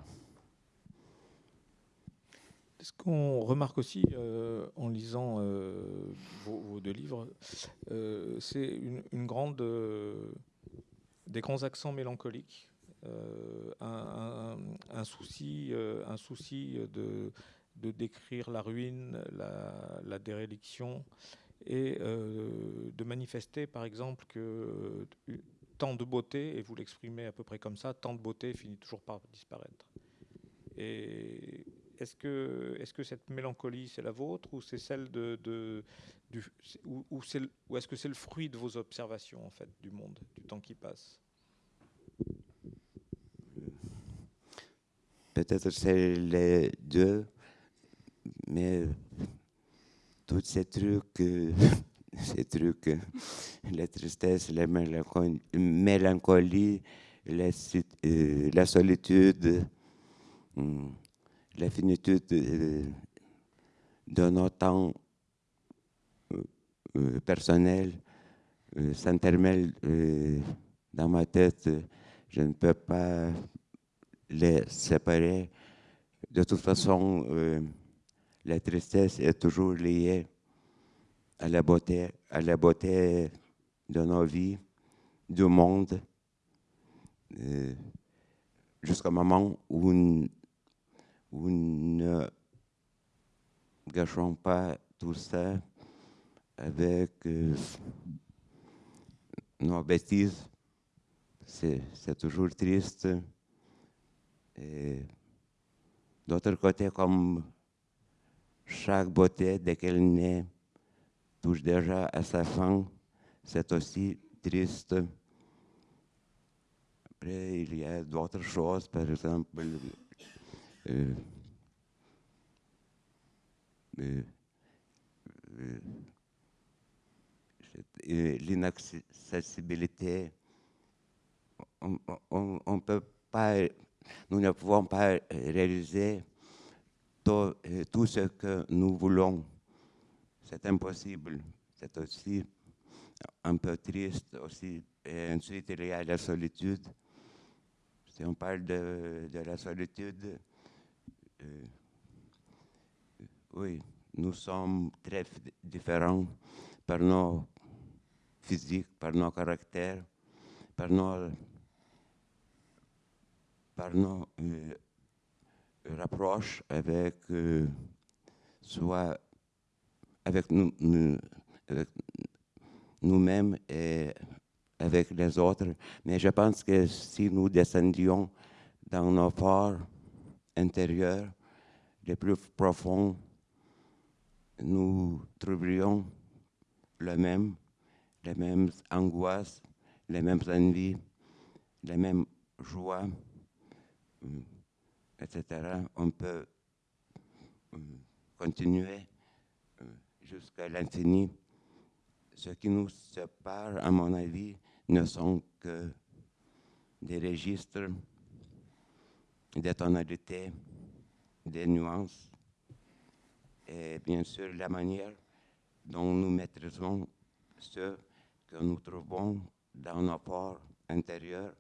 S6: Ce qu'on remarque aussi euh, en lisant euh, vos, deux livres, euh, c'est une, grande, des grands accents mélancoliques, un, souci, un souci de, de, décrire la ruine, la, la déréliction, et de manifester par exemple que tant de beauté, et vous l'exprimez à peu près comme ça, tant de beauté finit toujours par disparaître. Et est-ce que, est que cette mélancolie, c'est la vôtre ou c'est celle de, du, ou, ou est-ce que c'est le fruit de vos observations en fait du monde, du temps qui passe?
S4: Peut-être c'est les deux, mais tous ces trucs, ces trucs, la tristesse, la mélancolie, la, euh, la solitude. Hmm, la finitude de, nos temps euh, euh, personnels euh, dans ma tête. Je ne peux pas les séparer. De toute façon, la tristesse est toujours liée à la beauté, à la beauté de nos vies, du monde, jusqu'au moment où nous ne gâchons pas tout ça avec euh, nos bêtises. C'est toujours triste. Et d'autre côté, comme chaque beauté, dès qu'elle naît, touche déjà à sa fin, c'est aussi triste. Après, il y a d'autres choses, par exemple, euh, euh, euh, l'inaccessibilité. On, on, peut pas, nous ne pouvons pas réaliser tout, ce que nous voulons. C'est impossible. C'est aussi un peu triste aussi. Et ensuite, il y a la solitude. Si on parle de, de la solitude, euh, oui, nous sommes très différents par nos physiques, par nos caractères, par nos, par nos euh, rapproches avec euh, soit avec nous, nous-mêmes et avec les autres. Mais je pense que si nous descendions dans nos forts intérieurs les plus profonds, nous trouverions les mêmes angoisses, les mêmes envies, les mêmes joies, etc. On peut euh, continuer euh, jusqu'à l'infini. Ce qui nous sépare, à mon avis, ne sont que des registres, des tonalités, des nuances, et bien sûr la manière dont nous maîtrisons ce que nous trouvons dans nos ports intérieurs.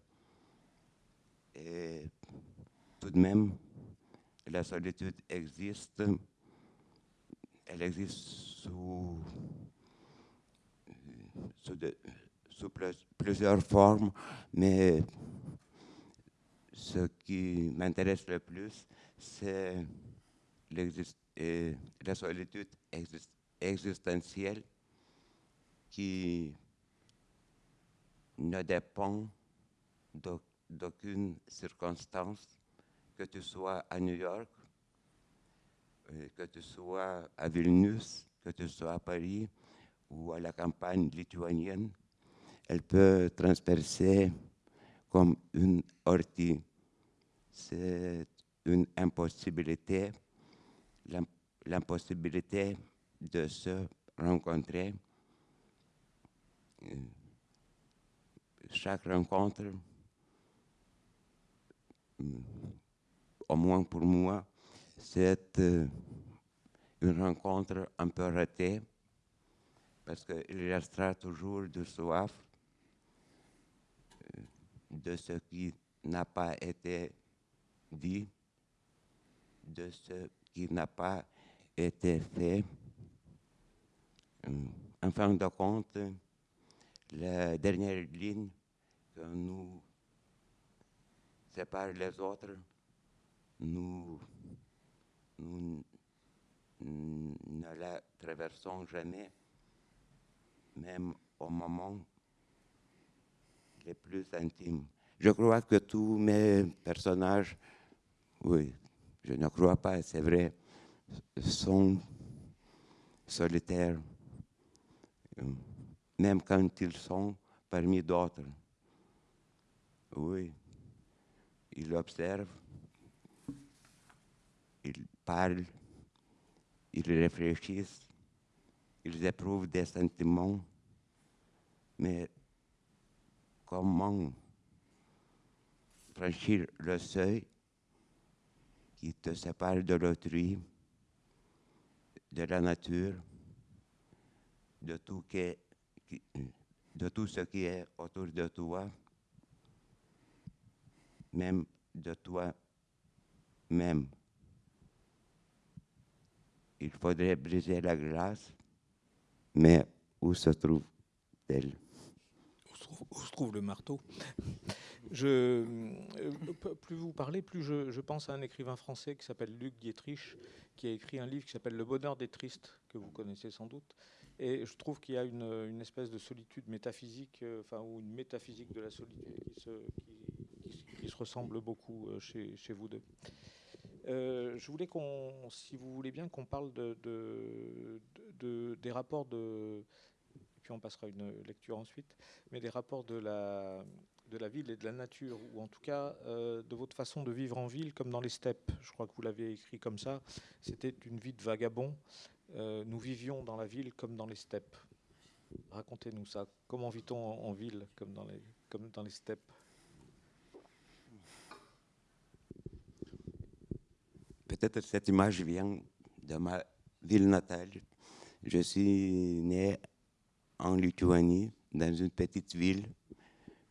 S4: Tout de même, la solitude existe. Elle existe sous, plusieurs formes, mais ce qui m'intéresse le plus, c'est la solitude existentielle qui ne dépend d'aucune circonstance, que tu sois à New York, euh, que tu sois à Vilnius, que tu sois à Paris ou à la campagne lituanienne. Elle peut transpercer comme une ortie. C'est une impossibilité, l'impossibilité de se rencontrer. Euh, chaque rencontre, euh, au moins pour moi, c'est euh, une rencontre un peu ratée parce qu'il restera toujours de soif de ce qui n'a pas été dit, de ce qui n'a pas été fait. En fin de compte, la dernière ligne que nous sépare les autres, nous, nous ne la traversons jamais, même au moment les plus intimes. Je crois que tous mes personnages, oui, je ne crois pas, c'est vrai, sont solitaires même quand ils sont parmi d'autres. Oui, ils observent, ils parlent, ils réfléchissent, ils éprouvent des sentiments, mais comment franchir le seuil qui te sépare de l'autrui, de la nature, de tout, de tout ce qui est autour de toi, même de toi-même. Il faudrait briser la glace, mais où se trouve-t-elle?
S6: Où se trouve le marteau? Euh, Plus vous parlez, plus je, pense à un écrivain français qui s'appelle Luc Dietrich, qui a écrit un livre qui s'appelle Le bonheur des tristes, que vous connaissez sans doute. Et je trouve qu'il y a une, espèce de solitude métaphysique, euh, enfin, ou une métaphysique de la solitude qui se, ressemble beaucoup euh, chez, vous deux. Je voulais qu'on, si vous voulez bien, qu'on parle de, de, des rapports de, puis on passera une lecture ensuite, mais des rapports de la, de la ville et de la nature, ou en tout cas euh, de votre façon de vivre en ville comme dans les steppes. Je crois que vous l'avez écrit comme ça. C'était une vie de vagabond. Euh, nous vivions dans la ville comme dans les steppes. Racontez-nous ça. Comment vit-on en, ville comme dans les, comme dans les steppes?
S4: Peut-être cette image vient de ma ville natale. Je suis né en Lituanie, dans une petite ville,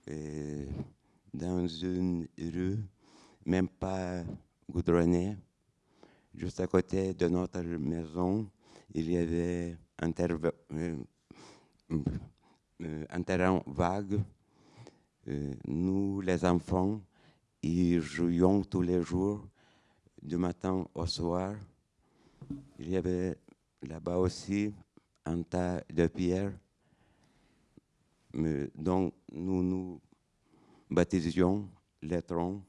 S4: euh, dans une rue, même pas goudronnée, juste à côté de notre maison, il y avait un, euh, un terrain vague. nous, les enfants, y jouions tous les jours, du matin au soir. Il y avait là-bas aussi un tas de pierres dont nous nous baptisions les troncs.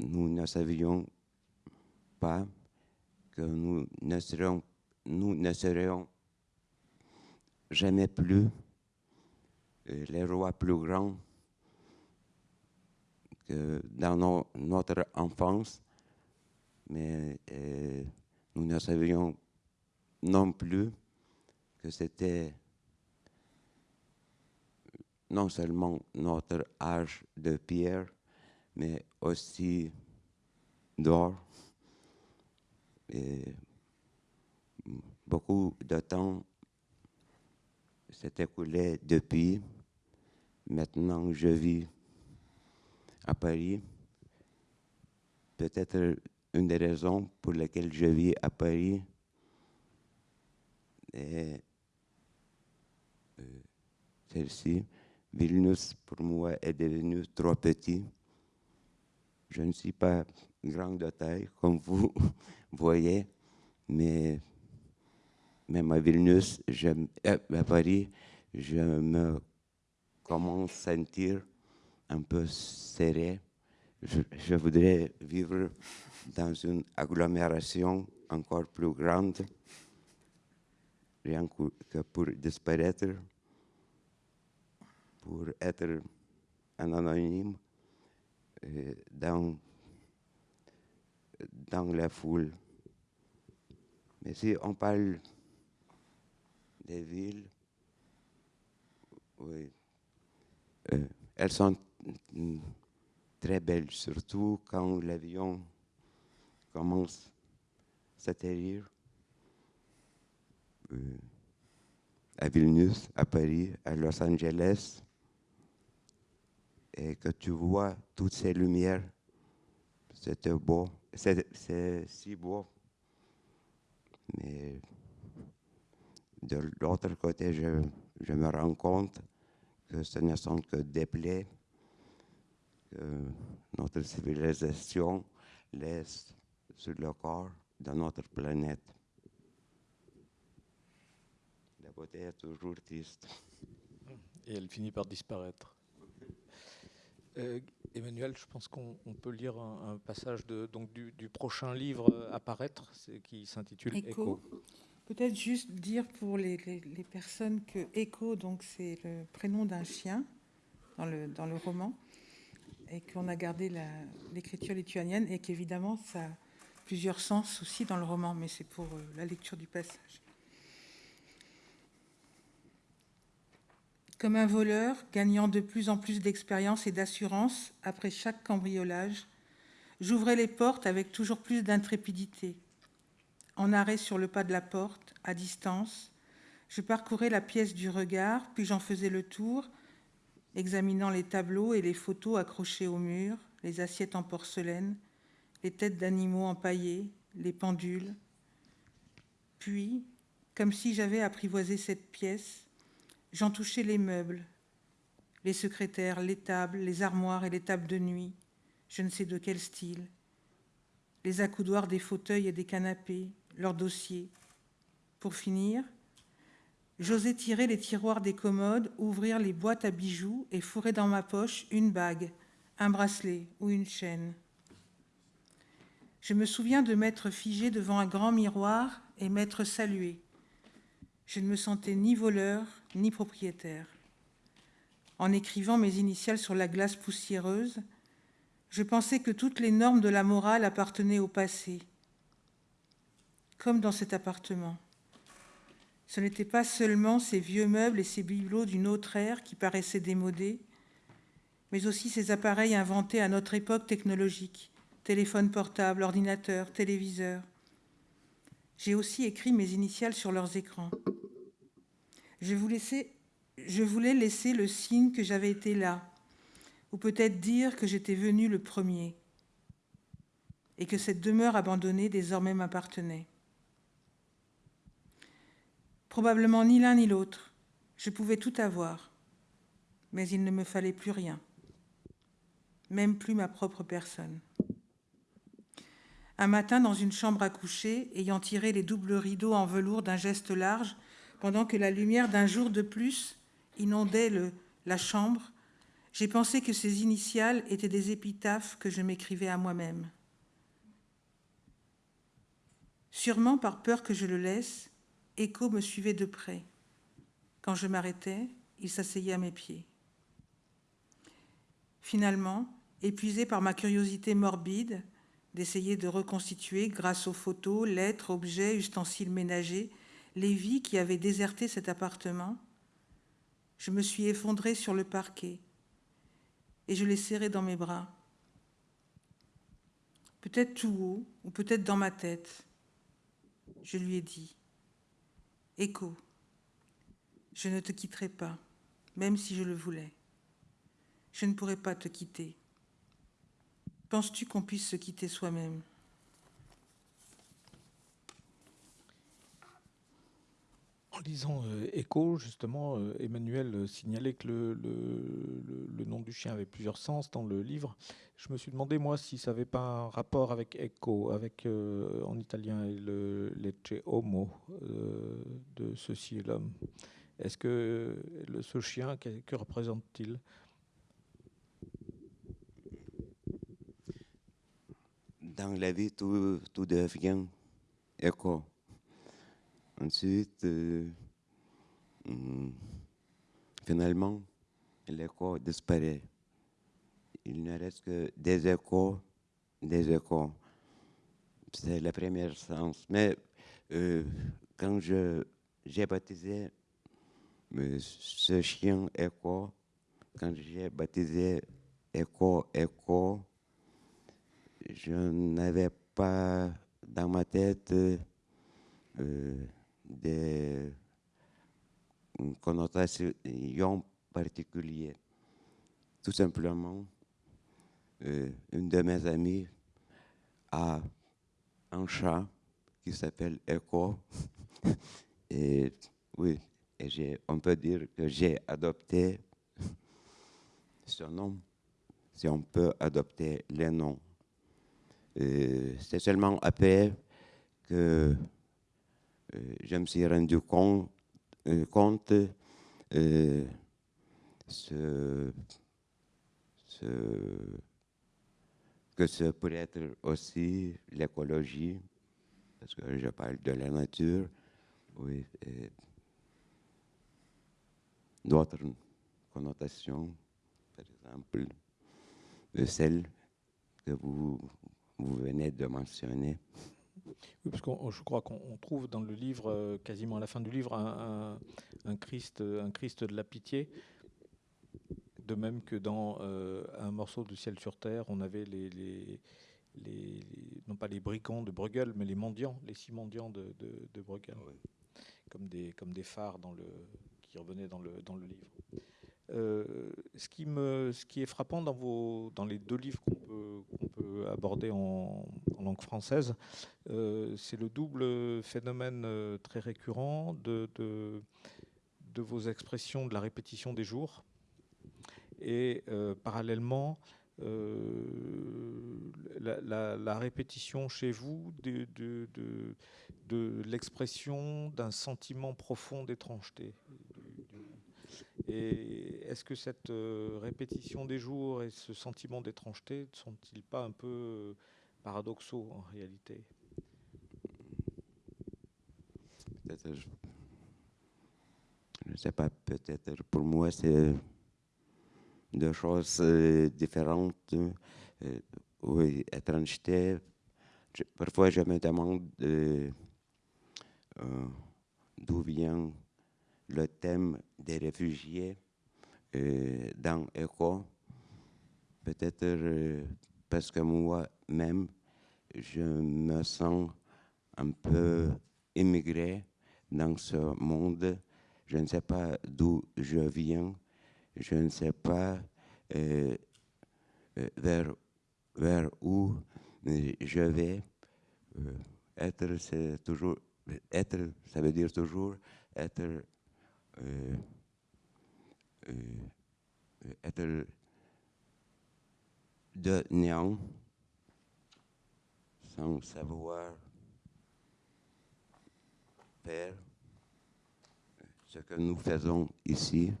S4: Nous ne savions pas que nous ne serions, jamais plus euh, les rois plus grands dans notre enfance, mais euh, nous ne savions non plus que c'était non seulement notre âge de pierre, mais aussi d'or. Beaucoup de temps s'est écoulé depuis. Maintenant, je vis à Paris. Peut-être une des raisons pour lesquelles je vis à Paris est euh, celle-ci. Vilnius, pour moi, est devenu trop petit. Je ne suis pas grand de taille, comme vous voyez, mais même à Vilnius, euh, à Paris, je me commence à sentir un peu serré. Je, voudrais vivre dans une agglomération encore plus grande, rien que pour disparaître, pour être un anonyme dans, dans la foule. Mais si on parle des villes, euh, elles sont très belles, surtout quand l'avion commence à s'atterrir euh, à Vilnius, à Paris, à Los Angeles, et que tu vois toutes ces lumières. C'était beau, c'est si beau. Mais de l'autre côté, je, je, me rends compte que ce ne sont que des plaies que notre civilisation laisse sur le corps de notre planète. La beauté est toujours triste.
S6: Et elle finit par disparaître. Euh, Emmanuel, je pense qu'on peut lire un, passage de, donc du, prochain livre à paraître, qui s'intitule Écho.
S5: Peut-être juste dire pour les, personnes que Écho, donc c'est le prénom d'un chien dans le, dans le roman, et qu'on a gardé l'écriture lituanienne, et qu'évidemment ça a plusieurs sens aussi dans le roman, mais c'est pour euh, la lecture du passage. Comme un voleur gagnant de plus en plus d'expérience et d'assurance après chaque cambriolage, j'ouvrais les portes avec toujours plus d'intrépidité. En arrêt sur le pas de la porte, à distance, je parcourais la pièce du regard, puis j'en faisais le tour, examinant les tableaux et les photos accrochés au mur, les assiettes en porcelaine, les têtes d'animaux empaillées, les pendules. Puis, comme si j'avais apprivoisé cette pièce, J'en touchais les meubles, les secrétaires, les tables, les armoires et les tables de nuit, je ne sais de quel style, les accoudoirs des fauteuils et des canapés, leurs dossiers. Pour finir, j'osais tirer les tiroirs des commodes, ouvrir les boîtes à bijoux et fourrer dans ma poche une bague, un bracelet ou une chaîne. Je me souviens de m'être figé devant un grand miroir et m'être salué. Je ne me sentais ni voleur, ni propriétaire. En écrivant mes initiales sur la glace poussiéreuse, je pensais que toutes les normes de la morale appartenaient au passé, comme dans cet appartement. Ce n'étaient pas seulement ces vieux meubles et ces bibelots d'une autre ère qui paraissaient démodés, mais aussi ces appareils inventés à notre époque technologique, téléphone portable, ordinateur, téléviseur. J'ai aussi écrit mes initiales sur leurs écrans. Je, voulais laisser le signe que j'avais été là, ou peut-être dire que j'étais venu le premier, et que cette demeure abandonnée désormais m'appartenait. Probablement ni l'un ni l'autre. Je pouvais tout avoir, mais il ne me fallait plus rien, même plus ma propre personne. Un matin, dans une chambre à coucher, ayant tiré les doubles rideaux en velours d'un geste large, pendant que la lumière d'un jour de plus inondait la chambre, j'ai pensé que ces initiales étaient des épitaphes que je m'écrivais à moi-même. Sûrement par peur que je le laisse, Echo me suivait de près. Quand je m'arrêtais, il s'asseyait à mes pieds. Finalement, épuisé par ma curiosité morbide d'essayer de reconstituer, grâce aux photos, lettres, objets, ustensiles ménagers, les vies qui avaient déserté cet appartement, je me suis effondrée sur le parquet et je l'ai serré dans mes bras. Peut-être tout haut ou peut-être dans ma tête. Je lui ai dit, Écho, je ne te quitterai pas, même si je le voulais. Je ne pourrais pas te quitter. Penses-tu qu'on puisse se quitter soi-même?
S6: En lisant Echo, justement, euh, Emmanuel euh, signalait que le, nom du chien avait plusieurs sens dans le livre. Je me suis demandé, moi, si ça n'avait pas un rapport avec Echo, avec, euh, en italien, le Lecce Homo euh, de ceci et l'homme. Est-ce que ce chien, que, représente-t-il?
S4: Dans la vie, tout, tout devient écho. Ensuite, euh, finalement, l'écho disparaît. Il ne reste que des échos, des échos. C'est le premier sens. Mais euh, quand j'ai baptisé euh, ce chien écho, quand j'ai baptisé écho, écho, je n'avais pas dans ma tête des connotations particulières. Tout simplement, euh, une de mes amies a un chat qui s'appelle Echo. et oui, et on peut dire que j'ai adopté ce nom, si on peut adopter les noms. C'est seulement après que euh, je me suis rendu compte, euh, compte euh, ce, ce, que ce pourrait être aussi l'écologie, parce que je parle de la nature, d'autres connotations, par exemple, de celles que vous venez de mentionner.
S6: Oui, parce que je crois qu'on trouve dans le livre, euh, quasiment à la fin du livre, un, un, un, Christ, un Christ de la pitié. De même que dans euh, un morceau de ciel sur terre, on avait les, les, les, non pas les brigands de Bruegel, mais les mendiants, les six mendiants de, de, de Bruegel, oui. comme, des, comme des phares dans le, qui revenaient dans le, dans le livre. Euh, ce, qui me, ce qui est frappant dans, vos, dans les deux livres qu'on peut, peut aborder en, langue française, euh, c'est le double phénomène euh, très récurrent de, de, vos expressions de la répétition des jours et parallèlement la, la, la, répétition chez vous de, de l'expression d'un sentiment profond d'étrangeté. Et est-ce que cette euh, répétition des jours et ce sentiment d'étrangeté ne sont-ils pas un peu euh, paradoxaux en réalité?
S4: Peut-être, je ne sais pas, peut-être pour moi c'est deux choses euh, différentes. oui, étrangeté. Parfois je me demande d'où vient le thème des réfugiés euh, dans ECHO, peut-être euh, parce que moi-même, je me sens un peu immigré dans ce monde. Je ne sais pas d'où je viens, je ne sais pas euh, vers, vers où je vais. être, c'est toujours, être, ça veut dire toujours être, euh, euh, être de néant sans savoir faire ce que nous faisons ici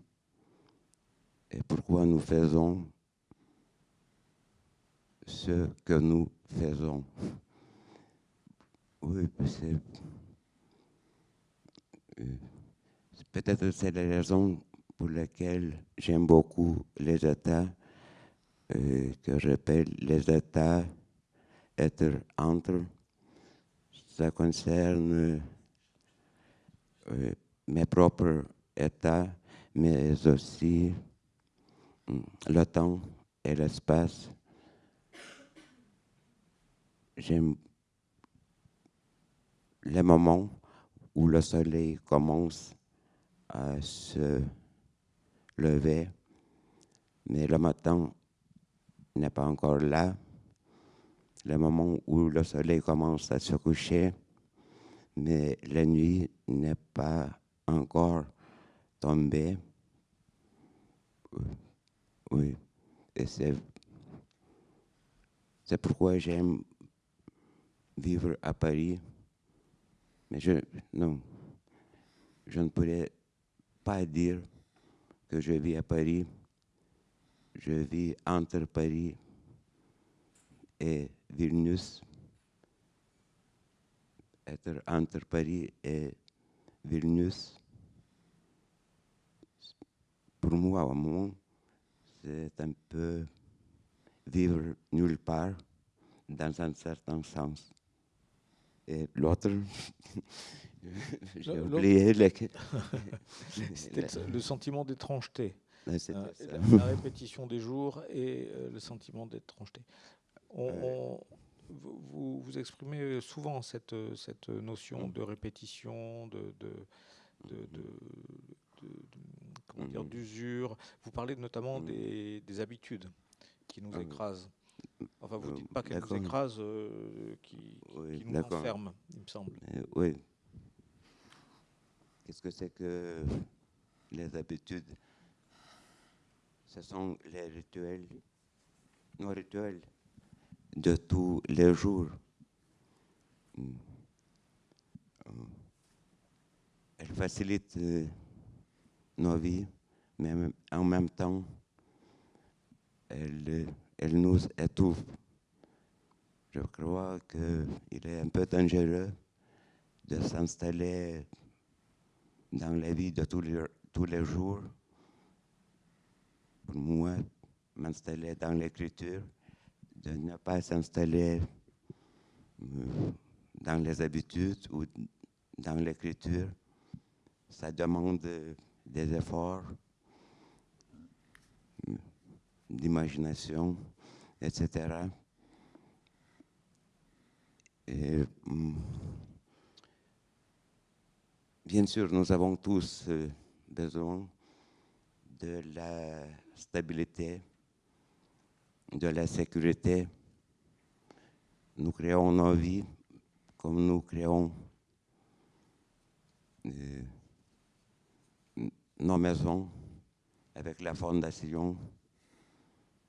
S4: et pourquoi nous faisons ce que nous faisons. Euh, peut-être c'est la raison pour laquelle j'aime beaucoup les États, euh, que j'appelle les États être entre. Ça concerne euh, mes propres États, mais aussi hum, le temps et l'espace. J'aime les moments où le soleil commence à se lever, mais le matin n'est pas encore là. Le moment où le soleil commence à se coucher, mais la nuit n'est pas encore tombée. Oui, et c'est, c'est pourquoi j'aime vivre à Paris. Mais je, non, je ne pourrais pas dire que je vis à Paris. Je vis entre Paris et Vilnius. Être entre Paris et Vilnius, pour moi, au moment, c'est un peu vivre nulle part dans un certain sens. Et l'autre, j'ai oublié le,
S6: le sentiment d'étrangeté.
S4: Euh,
S6: la, la, répétition des jours et euh, le sentiment d'étrangeté. On, vous, vous, exprimez souvent cette, cette notion de répétition, de, de, de, comment dire,
S4: Mhm.
S6: d'usure. Vous parlez notamment
S4: Mhm.
S6: des, des habitudes qui nous
S4: Ah,
S6: écrasent. Enfin, vous ne
S4: euh,
S6: dites pas qu'elles nous écrasent, euh, qui,
S4: Oui,
S6: qui nous enferment, il me semble.
S4: Euh, oui. Qu'est-ce que c'est que les habitudes? Ce sont les rituels, nos rituels de tous les jours. Mm. Euh, Elles facilitent euh, nos vies, mais en même- temps, elles nous étouffent. Je crois qu'il est un peu dangereux de s'installer dans la vie de tous les, tous les jours. Pour moi, m'installer dans l'écriture, de ne pas s'installer euh, dans les habitudes ou dans l'écriture, ça demande des efforts euh, d'imagination, etc. Et, bien sûr, nous avons tous euh, besoin de la stabilité, de la sécurité. Nous créons nos vies comme nous créons euh, nos maisons avec la fondation,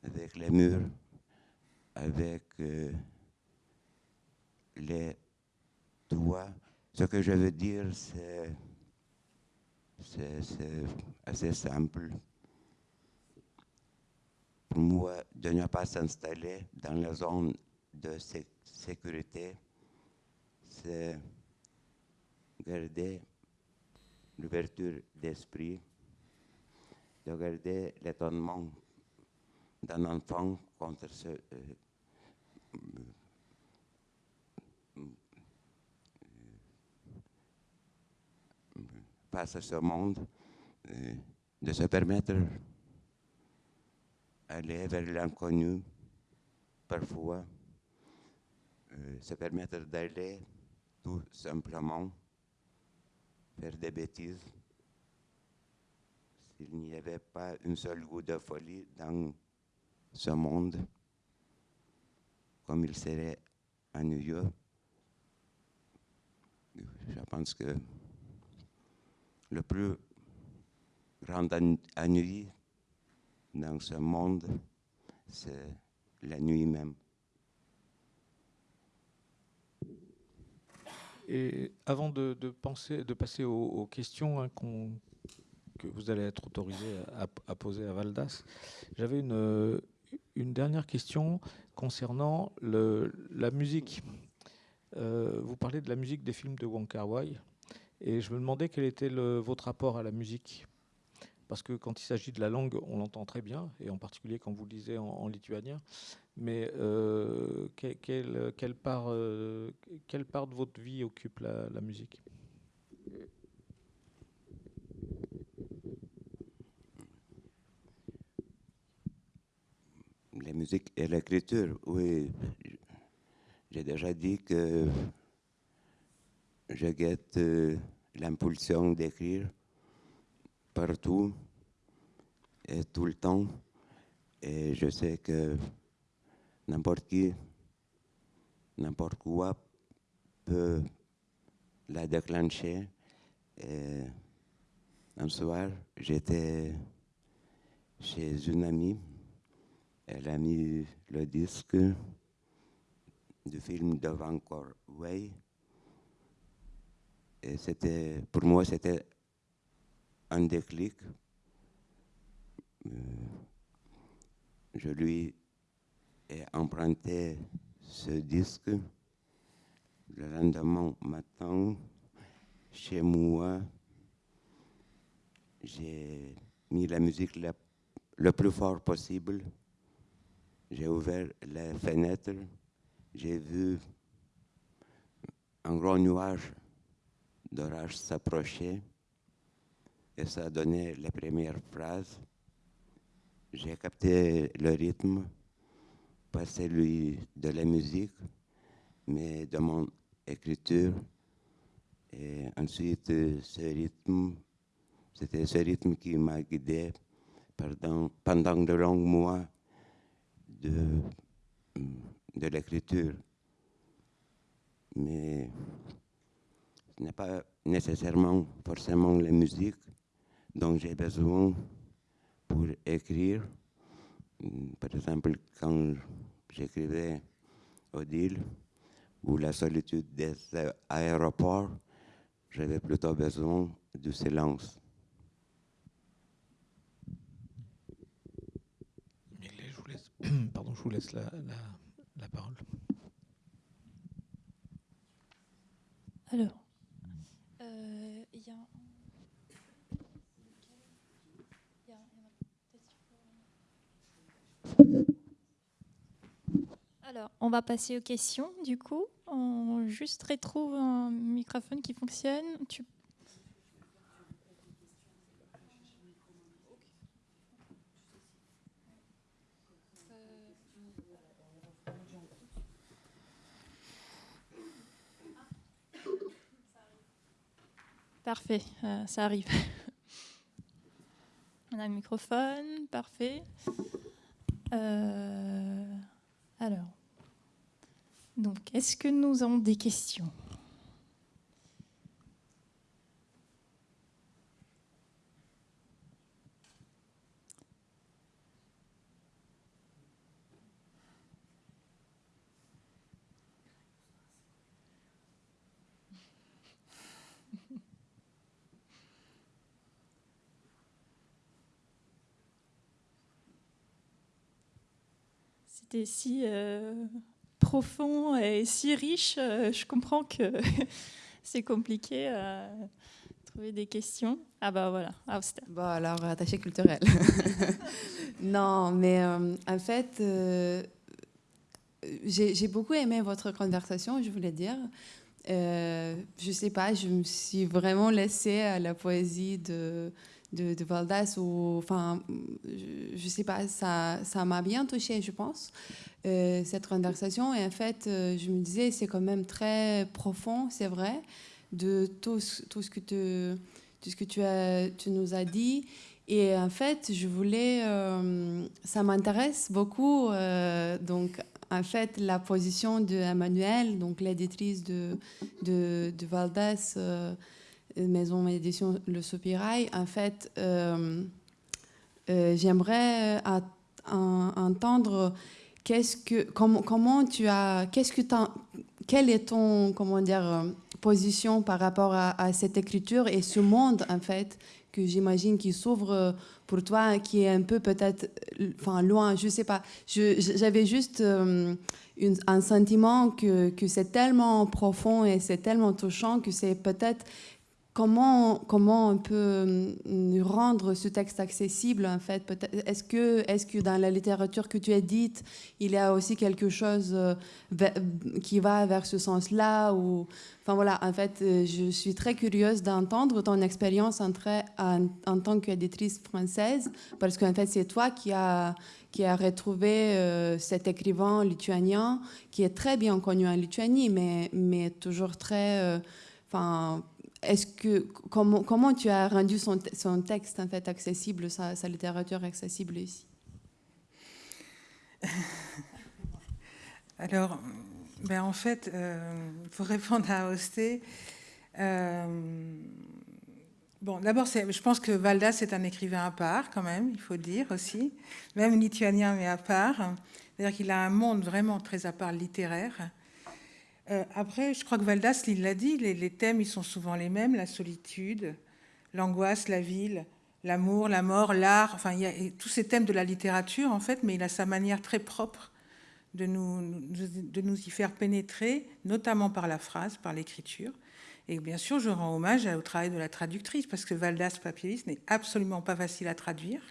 S4: avec les murs, avec euh, les toits. Ce que je veux dire, c'est assez simple. Pour moi, de ne pas s'installer dans la zone de sé- sécurité, c'est garder l'ouverture d'esprit, de garder l'étonnement d'un enfant contre ce, euh, face à ce monde, euh, de se permettre aller vers l'inconnu, parfois, euh, se permettre d'aller tout simplement faire des bêtises. S'il n'y avait pas une seule goutte de folie dans ce monde, comme il serait ennuyeux, je pense que le plus grand ennui dans ce monde, c'est la nuit même.
S6: Et avant de, passer aux, questions hein, que vous allez être autorisé à, poser à Valdas, j'avais une, dernière question concernant le, la musique. Euh, vous parlez de la musique des films de Wong Kar-wai, et je me demandais quel était votre rapport à la musique. Parce que quand il s'agit de la langue, on l'entend très bien, et en particulier quand vous le lisez en, lituanien. Mais euh, euh, quelle part de votre vie occupe la, musique?
S4: La musique et l'écriture, oui. J'ai déjà dit que je guette euh, l'impulsion d'écrire partout et tout le temps. Et je sais que n'importe qui, n'importe quoi peut la déclencher. Un soir, j'étais chez une amie. Elle a mis le disque du film de Vancouver Way. Et c'était, pour moi, c'était un déclic. Euh, je lui ai emprunté ce disque. Le lendemain matin, chez moi, j'ai mis la musique le plus fort possible. J'ai ouvert les fenêtres j'ai vu un grand nuage d'orage s'approcher et ça donné les premières phrases. J'ai capté le rythme, pas celui de la musique, mais de mon écriture. Et ensuite, ce rythme, c'était ce rythme qui m'a guidé pendant, de longs mois de de l'écriture. Mais n'est pas nécessairement forcément la musique dont j'ai besoin pour écrire. Par exemple, quand j'écrivais Odile ou La solitude des aéroports, j'avais plutôt besoin du silence.
S6: Je vous laisse, pardon, je vous laisse la, la parole.
S1: Alors, Alors, on va passer aux questions, du coup. On juste retrouve un microphone qui fonctionne. Parfait, euh, ça arrive. On a le microphone, parfait. Euh, alors, donc, est-ce que nous avons des questions? C'était si euh, profond et si riche, euh, je comprends que c'est compliqué à trouver des questions. Ah bah voilà, Auster.
S7: Bon alors, attaché culturel. non, mais euh, en fait, j'ai beaucoup aimé votre conversation, je voulais dire. je sais pas, je me suis vraiment laissée à la poésie de de, de Valdas, ou, enfin, je, ne sais pas, ça, m'a bien touché, je pense, euh, cette conversation. Et en fait, euh, je me disais, c'est quand même très profond, c'est vrai, de tout, tout, ce que, tout ce que tu, nous as dit. Et en fait, je voulais, euh, ça m'intéresse beaucoup, donc en fait, la position d'Emmanuel, donc l'éditrice de, de, de Valdas, maison d'édition Le Soupirail. En fait, j'aimerais entendre qu'est-ce que, comment, comment tu as, qu'est-ce que quelle est ton, comment dire, position par rapport à, cette écriture et ce monde, en fait, que j'imagine qui s'ouvre pour toi, qui est un peu peut-être, enfin, loin, je sais pas. J'avais juste un sentiment que, que c'est tellement profond et c'est tellement touchant que c'est peut-être comment, comment on peut hum, rendre ce texte accessible en fait? Est-ce que, est que dans la littérature que tu as dite, il y a aussi quelque chose euh, qui va vers ce sens-là ou... Enfin voilà, en fait, euh, je suis très curieuse d'entendre ton expérience en, en, en, tant qu'éditrice française, parce qu'en fait, c'est toi qui as qui a retrouvé euh, cet écrivain lituanien qui est très bien connu en Lituanie, mais, mais toujours très... est-ce que comment, comment tu as rendu son, son, texte en fait accessible, sa, littérature accessible ici?
S5: Alors, ben en fait, euh, pour répondre à Osté, euh, bon, d'abord, je pense que Valdas est un écrivain à part, quand même, il faut dire aussi, même lituanien, mais à part. C'est-à-dire qu'il a un monde vraiment très à part littéraire. Euh, après, je crois que Valdas, l'a dit, les, thèmes, ils sont souvent les mêmes, la solitude, l'angoisse, la ville, l'amour, la mort, l'art, enfin, il y a tous ces thèmes de la littérature, en fait, mais il a sa manière très propre de nous, de nous y faire pénétrer, notamment par la phrase, par l'écriture. Et bien sûr, je rends hommage au travail de la traductrice, parce que Valdas Papielis n'est absolument pas facile à traduire.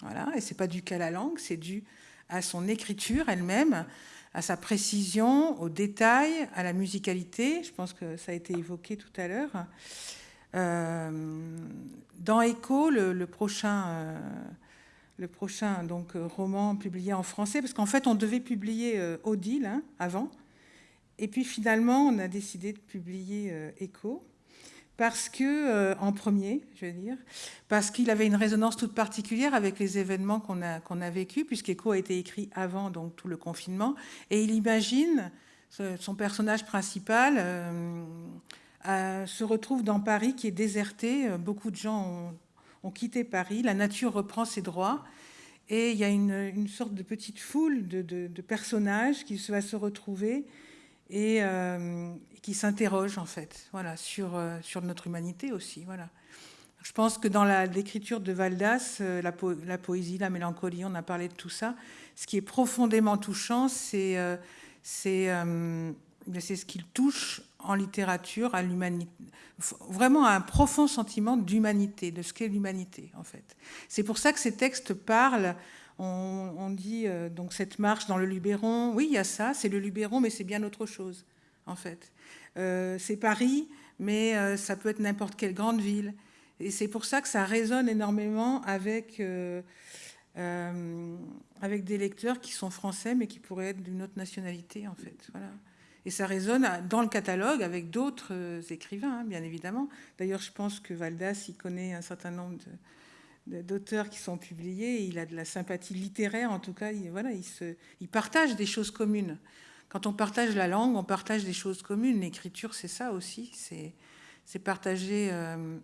S5: Voilà, et c'est pas dû qu'à la langue, c'est dû à son écriture elle-même, à sa précision, au détail, à la musicalité. Je pense que ça a été évoqué tout à l'heure. Euh, dans Echo, le, prochain, euh, le prochain donc, roman publié en français, parce qu'en fait, on devait publier euh, Odile hein, avant, et puis finalement, on a décidé de publier Echo parce que, euh, en premier, je veux dire, parce qu'il avait une résonance toute particulière avec les événements qu'on a, qu'on a vécus, puisqu'Echo a été écrit avant donc, tout le confinement, et il imagine, son personnage principal euh, se retrouve dans Paris qui est déserté, beaucoup de gens ont, quitté Paris, la nature reprend ses droits, et il y a une, sorte de petite foule de, de, personnages qui va se retrouver et, euh, qui s'interroge en fait, voilà, sur, euh, sur notre humanité aussi, voilà. Je pense que dans l'écriture de Valdas, euh, la, poésie, la mélancolie, on a parlé de tout ça. Ce qui est profondément touchant, c'est c'est ce qu'il touche en littérature à l'humanité, vraiment à un profond sentiment d'humanité, de ce qu'est l'humanité en fait. C'est pour ça que ces textes parlent. On, dit donc cette marche dans le Luberon. Oui, il y a ça, c'est le Luberon, mais c'est bien autre chose en fait. Euh, c'est Paris, mais euh, ça peut être n'importe quelle grande ville. Et c'est pour ça que ça résonne énormément avec, euh, avec des lecteurs qui sont français, mais qui pourraient être d'une autre nationalité, en fait. Voilà. Et ça résonne dans le catalogue avec d'autres écrivains, hein, bien évidemment. D'ailleurs, je pense que Valdas, il connaît un certain nombre d'auteurs qui sont publiés. Il a de la sympathie littéraire, en tout cas. Il, voilà, il, se, il partage des choses communes. Quand on partage la langue, on partage des choses communes. L'écriture, c'est ça aussi. C'est partager euh,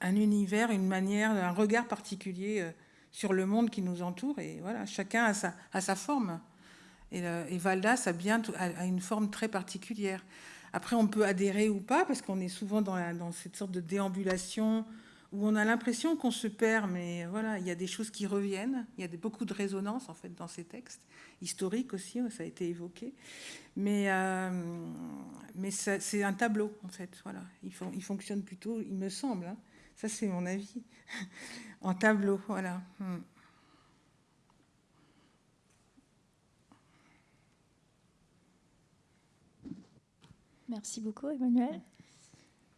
S5: un univers, une manière, un regard particulier euh, sur le monde qui nous entoure. Et voilà, chacun a sa, a sa forme. Et, euh, et, Valdas a bien a une forme très particulière. Après, on peut adhérer ou pas, parce qu'on est souvent dans, cette sorte de déambulation où on a l'impression qu'on se perd, mais voilà, il y a des choses qui reviennent. Il y a beaucoup de résonance en fait dans ces textes historique aussi, ça a été évoqué. Mais, euh, c'est un tableau, en fait. Voilà. Il, il fonctionne plutôt, il me semble, hein. ça c'est mon avis, en tableau. Voilà. Hmm.
S1: Merci beaucoup, Emmanuel.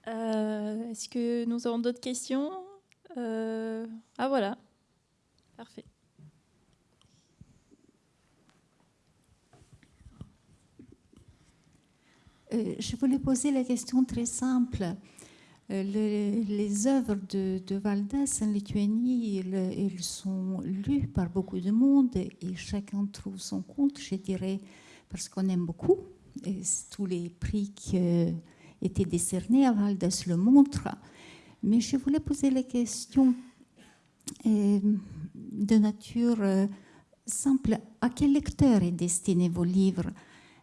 S1: Euh, est-ce que nous avons d'autres questions? Euh, Ah voilà, parfait.
S8: Euh, je voulais poser la question très simple. Les, œuvres de, de, Valdas en Lituanie, elles, sont lues par beaucoup de monde et chacun trouve son compte, je dirais, parce qu'on aime beaucoup. Et tous les prix qu'il été décerné à Valdès le montre. Mais je voulais poser la question euh, de nature euh, simple. À quel lecteur est destiné vos livres?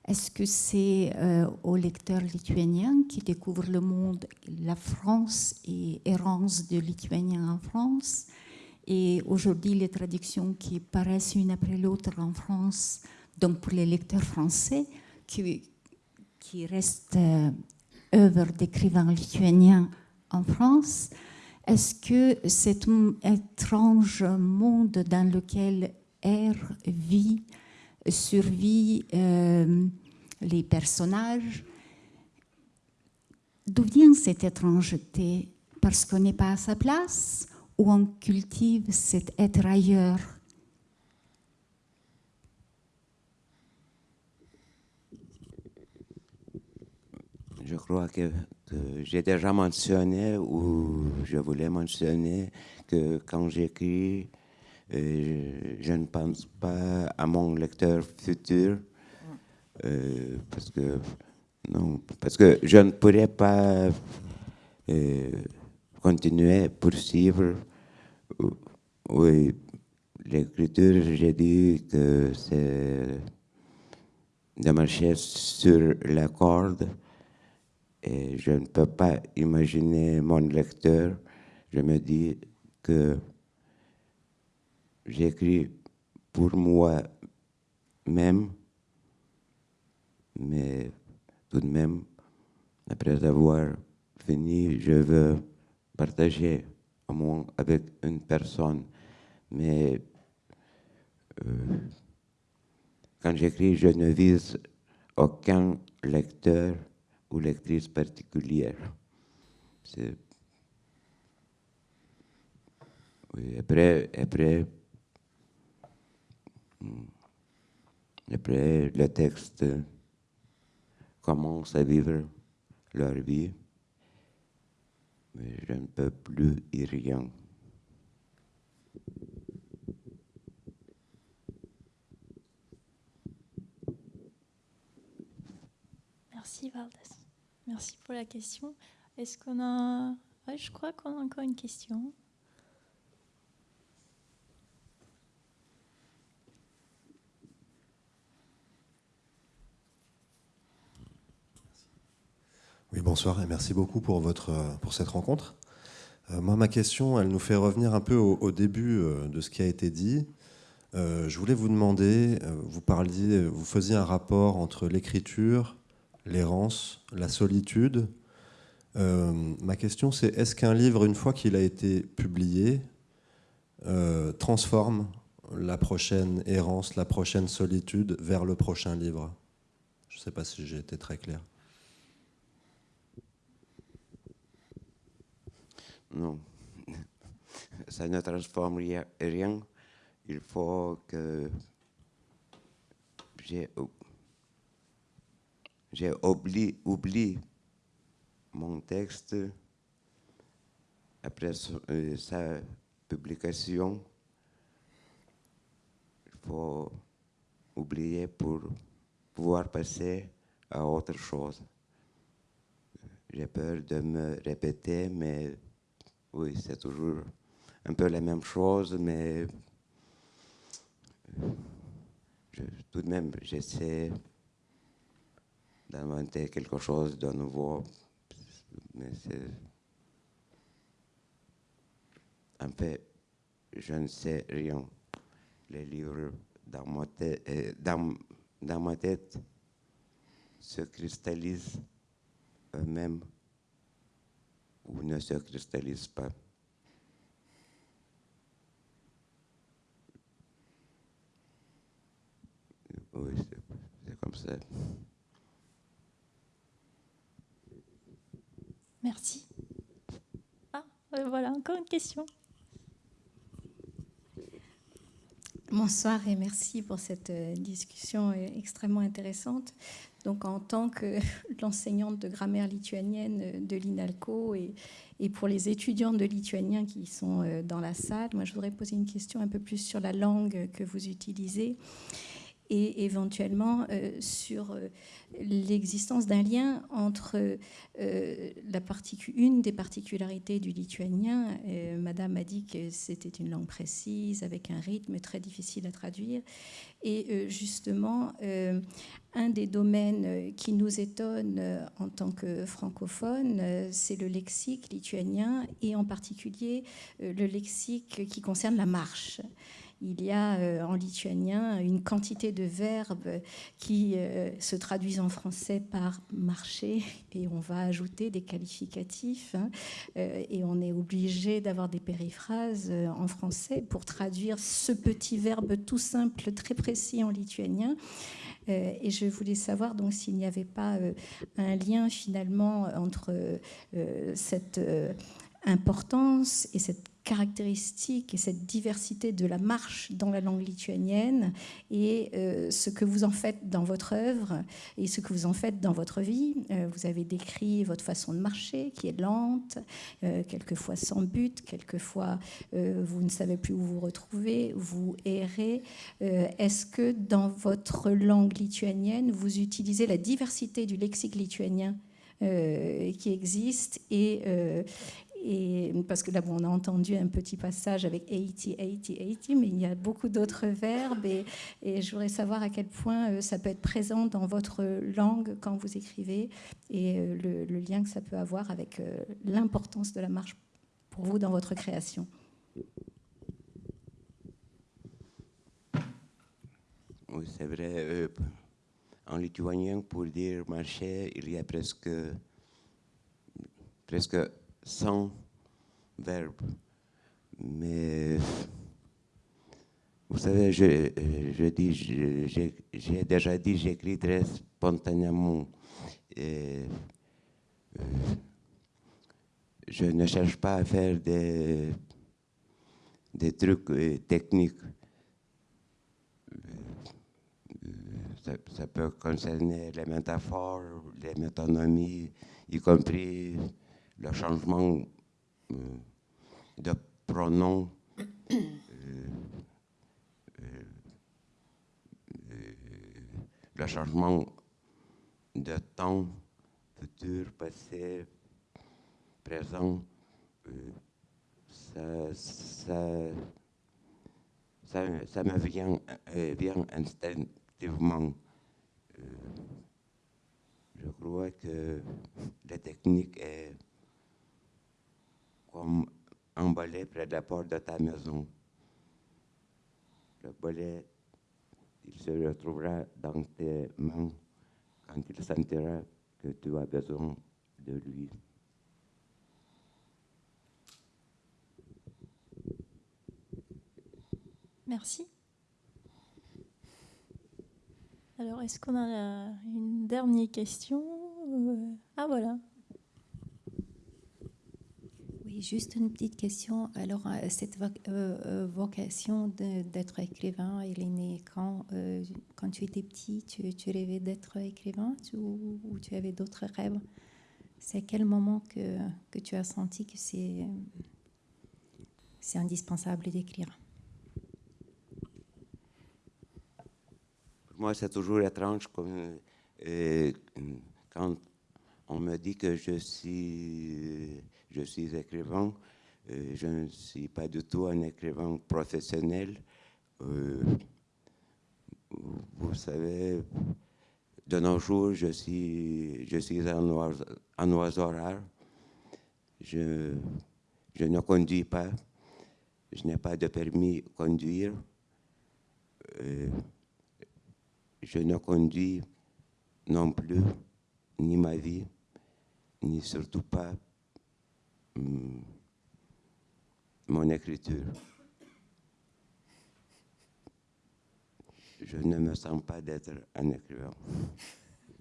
S8: Est-ce que c'est euh, aux lecteurs lituaniens qui découvrent le monde, la France et errance de Lituaniens en France? Et aujourd'hui, les traductions qui paraissent une après l'autre en France, donc pour les lecteurs français, qui restent œuvres d'écrivains lituaniens en France. Est-ce que cet étrange monde dans lequel erre, vit, survit euh, les personnages, d'où vient cette étrangeté? Parce qu'on n'est pas à sa place ou on cultive cet être ailleurs?
S4: Je crois que j'ai déjà mentionné ou je voulais mentionner que quand j'écris, euh, je ne pense pas à mon lecteur futur euh, parce que non, parce que je ne pourrais pas euh, continuer, poursuivre. Oui, l'écriture, j'ai dit que c'est de marcher sur la corde et je ne peux pas imaginer mon lecteur. Je me dis que j'écris pour moi-même, mais tout de même, après avoir fini, je veux partager au moins avec une personne. Mais euh, quand j'écris, je ne vise aucun lecteur ou lectrice particulière. Après, après, hmm, après, le texte commence à vivre leur vie, mais je ne peux plus y rien.
S1: Merci Valdez. Merci la question. Est-ce qu'on a... je crois qu'on a encore une question.
S9: Oui, bonsoir et merci beaucoup pour, votre, pour cette rencontre. Euh, moi, ma question, elle nous fait revenir un peu au, début euh, de ce qui a été dit. Euh, je voulais vous demander, vous parliez, vous faisiez un rapport entre l'écriture, l'errance, la solitude. Euh, ma question, c'est est-ce qu'un livre, une fois qu'il a été publié, euh, transforme la prochaine errance, la prochaine solitude vers le prochain livre? Je ne sais pas si j'ai été très clair.
S4: Non, ça ne transforme rien. Il faut que j'ai j'ai oublié, mon texte après euh, sa publication. Il faut oublier pour pouvoir passer à autre chose. J'ai peur de me répéter, mais oui, c'est toujours un peu la même chose, mais tout de même, j'essaie d'inventer quelque chose de nouveau. Mais c'est. En fait, je ne sais rien. Les livres dans ma tête, euh, dans, dans ma tête se cristallisent eux-mêmes ou ne se cristallisent pas. Oui, c'est comme ça.
S1: Merci. Ah, euh, voilà, encore une question.
S10: Bonsoir et merci pour cette euh, discussion euh, extrêmement intéressante. Donc, en tant que l'enseignante de grammaire lituanienne de l'INALCO et, et, pour les étudiants de lituanien qui sont dans la salle, moi, je voudrais poser une question un peu plus sur la langue que vous utilisez. Et éventuellement euh, sur euh, l'existence d'un lien entre euh, la une des particularités du lituanien. Madame a dit que c'était une langue précise, avec un rythme très difficile à traduire. Et justement, un des domaines qui nous étonne en tant que francophone, c'est le lexique lituanien et en particulier le lexique qui concerne la marche il y a euh, en lituanien une quantité de verbes qui euh, se traduisent en français par marcher et on va ajouter des qualificatifs hein, euh, et on est obligé d'avoir des périphrases en français pour traduire ce petit verbe tout simple, très précis en lituanien. Et je voulais savoir donc s'il n'y avait pas un lien finalement entre cette importance et cette caractéristique et cette diversité de la marche dans la langue lituanienne et euh, ce que vous en faites dans votre œuvre et ce que vous en faites dans votre vie. Euh, vous avez décrit votre façon de marcher qui est lente, euh, quelquefois sans but, quelquefois vous ne savez plus où vous retrouvez, vous errez. Est-ce que dans votre langue lituanienne, vous utilisez la diversité du lexique lituanien qui existe et, parce que là, on a entendu un petit passage avec 80, 80, 80, mais il y a beaucoup d'autres verbes. Et, et, je voudrais savoir à quel point euh, ça peut être présent dans votre langue quand vous écrivez et euh, le, lien que ça peut avoir avec euh, l'importance de la marche pour vous dans votre création.
S4: Oui, c'est vrai. en lituanien, pour dire marcher, il y a presque, presque sans verbe. Mais vous savez, je, je dis, j'ai déjà dit, j'écris très spontanément. Euh, je ne cherche pas à faire des, des trucs euh, techniques. Euh, ça, ça, peut concerner les métaphores, les métonomies, y compris le changement euh, de pronom euh, euh, le changement de temps, futur, passé, présent, ça, ça, ça, ça, me vient, vient instinctivement. je crois que la technique est comme un balai près de la porte de ta maison. Le balai, il se retrouvera dans tes mains quand il sentira que tu as besoin de lui.
S1: Merci. Alors, est-ce qu'on a une dernière question? Ah voilà
S11: juste une petite question. Alors, euh, cette euh, euh, vocation d'être écrivain, elle est née quand, quand tu étais petit tu, rêvais d'être écrivain ou, tu avais d'autres rêves? C'est à quel moment que, tu as senti que c'est indispensable d'écrire?
S4: Pour moi, c'est toujours étrange quand on me dit que je suis je suis écrivain. Euh, je ne suis pas du tout un écrivain professionnel. Euh, vous savez, de nos jours, je suis, je suis un, oiseau, rare. Je, ne conduis pas. Je n'ai pas de permis de conduire. Euh, je ne conduis non plus ni ma vie, ni surtout pas. Mon écriture. Je ne me sens pas d'être un écrivain.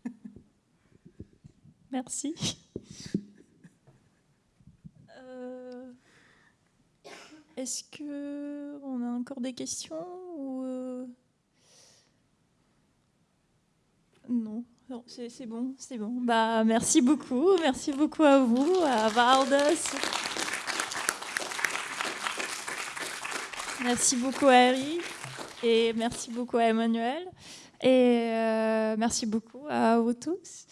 S1: Merci. Euh, est-ce que on a encore des questions ou euh, Non. C'est bon, c'est bon. Bah, merci beaucoup. Merci beaucoup à vous, à Valdes. Merci beaucoup à Harry. Et merci beaucoup à Emmanuel. Et merci beaucoup à vous tous.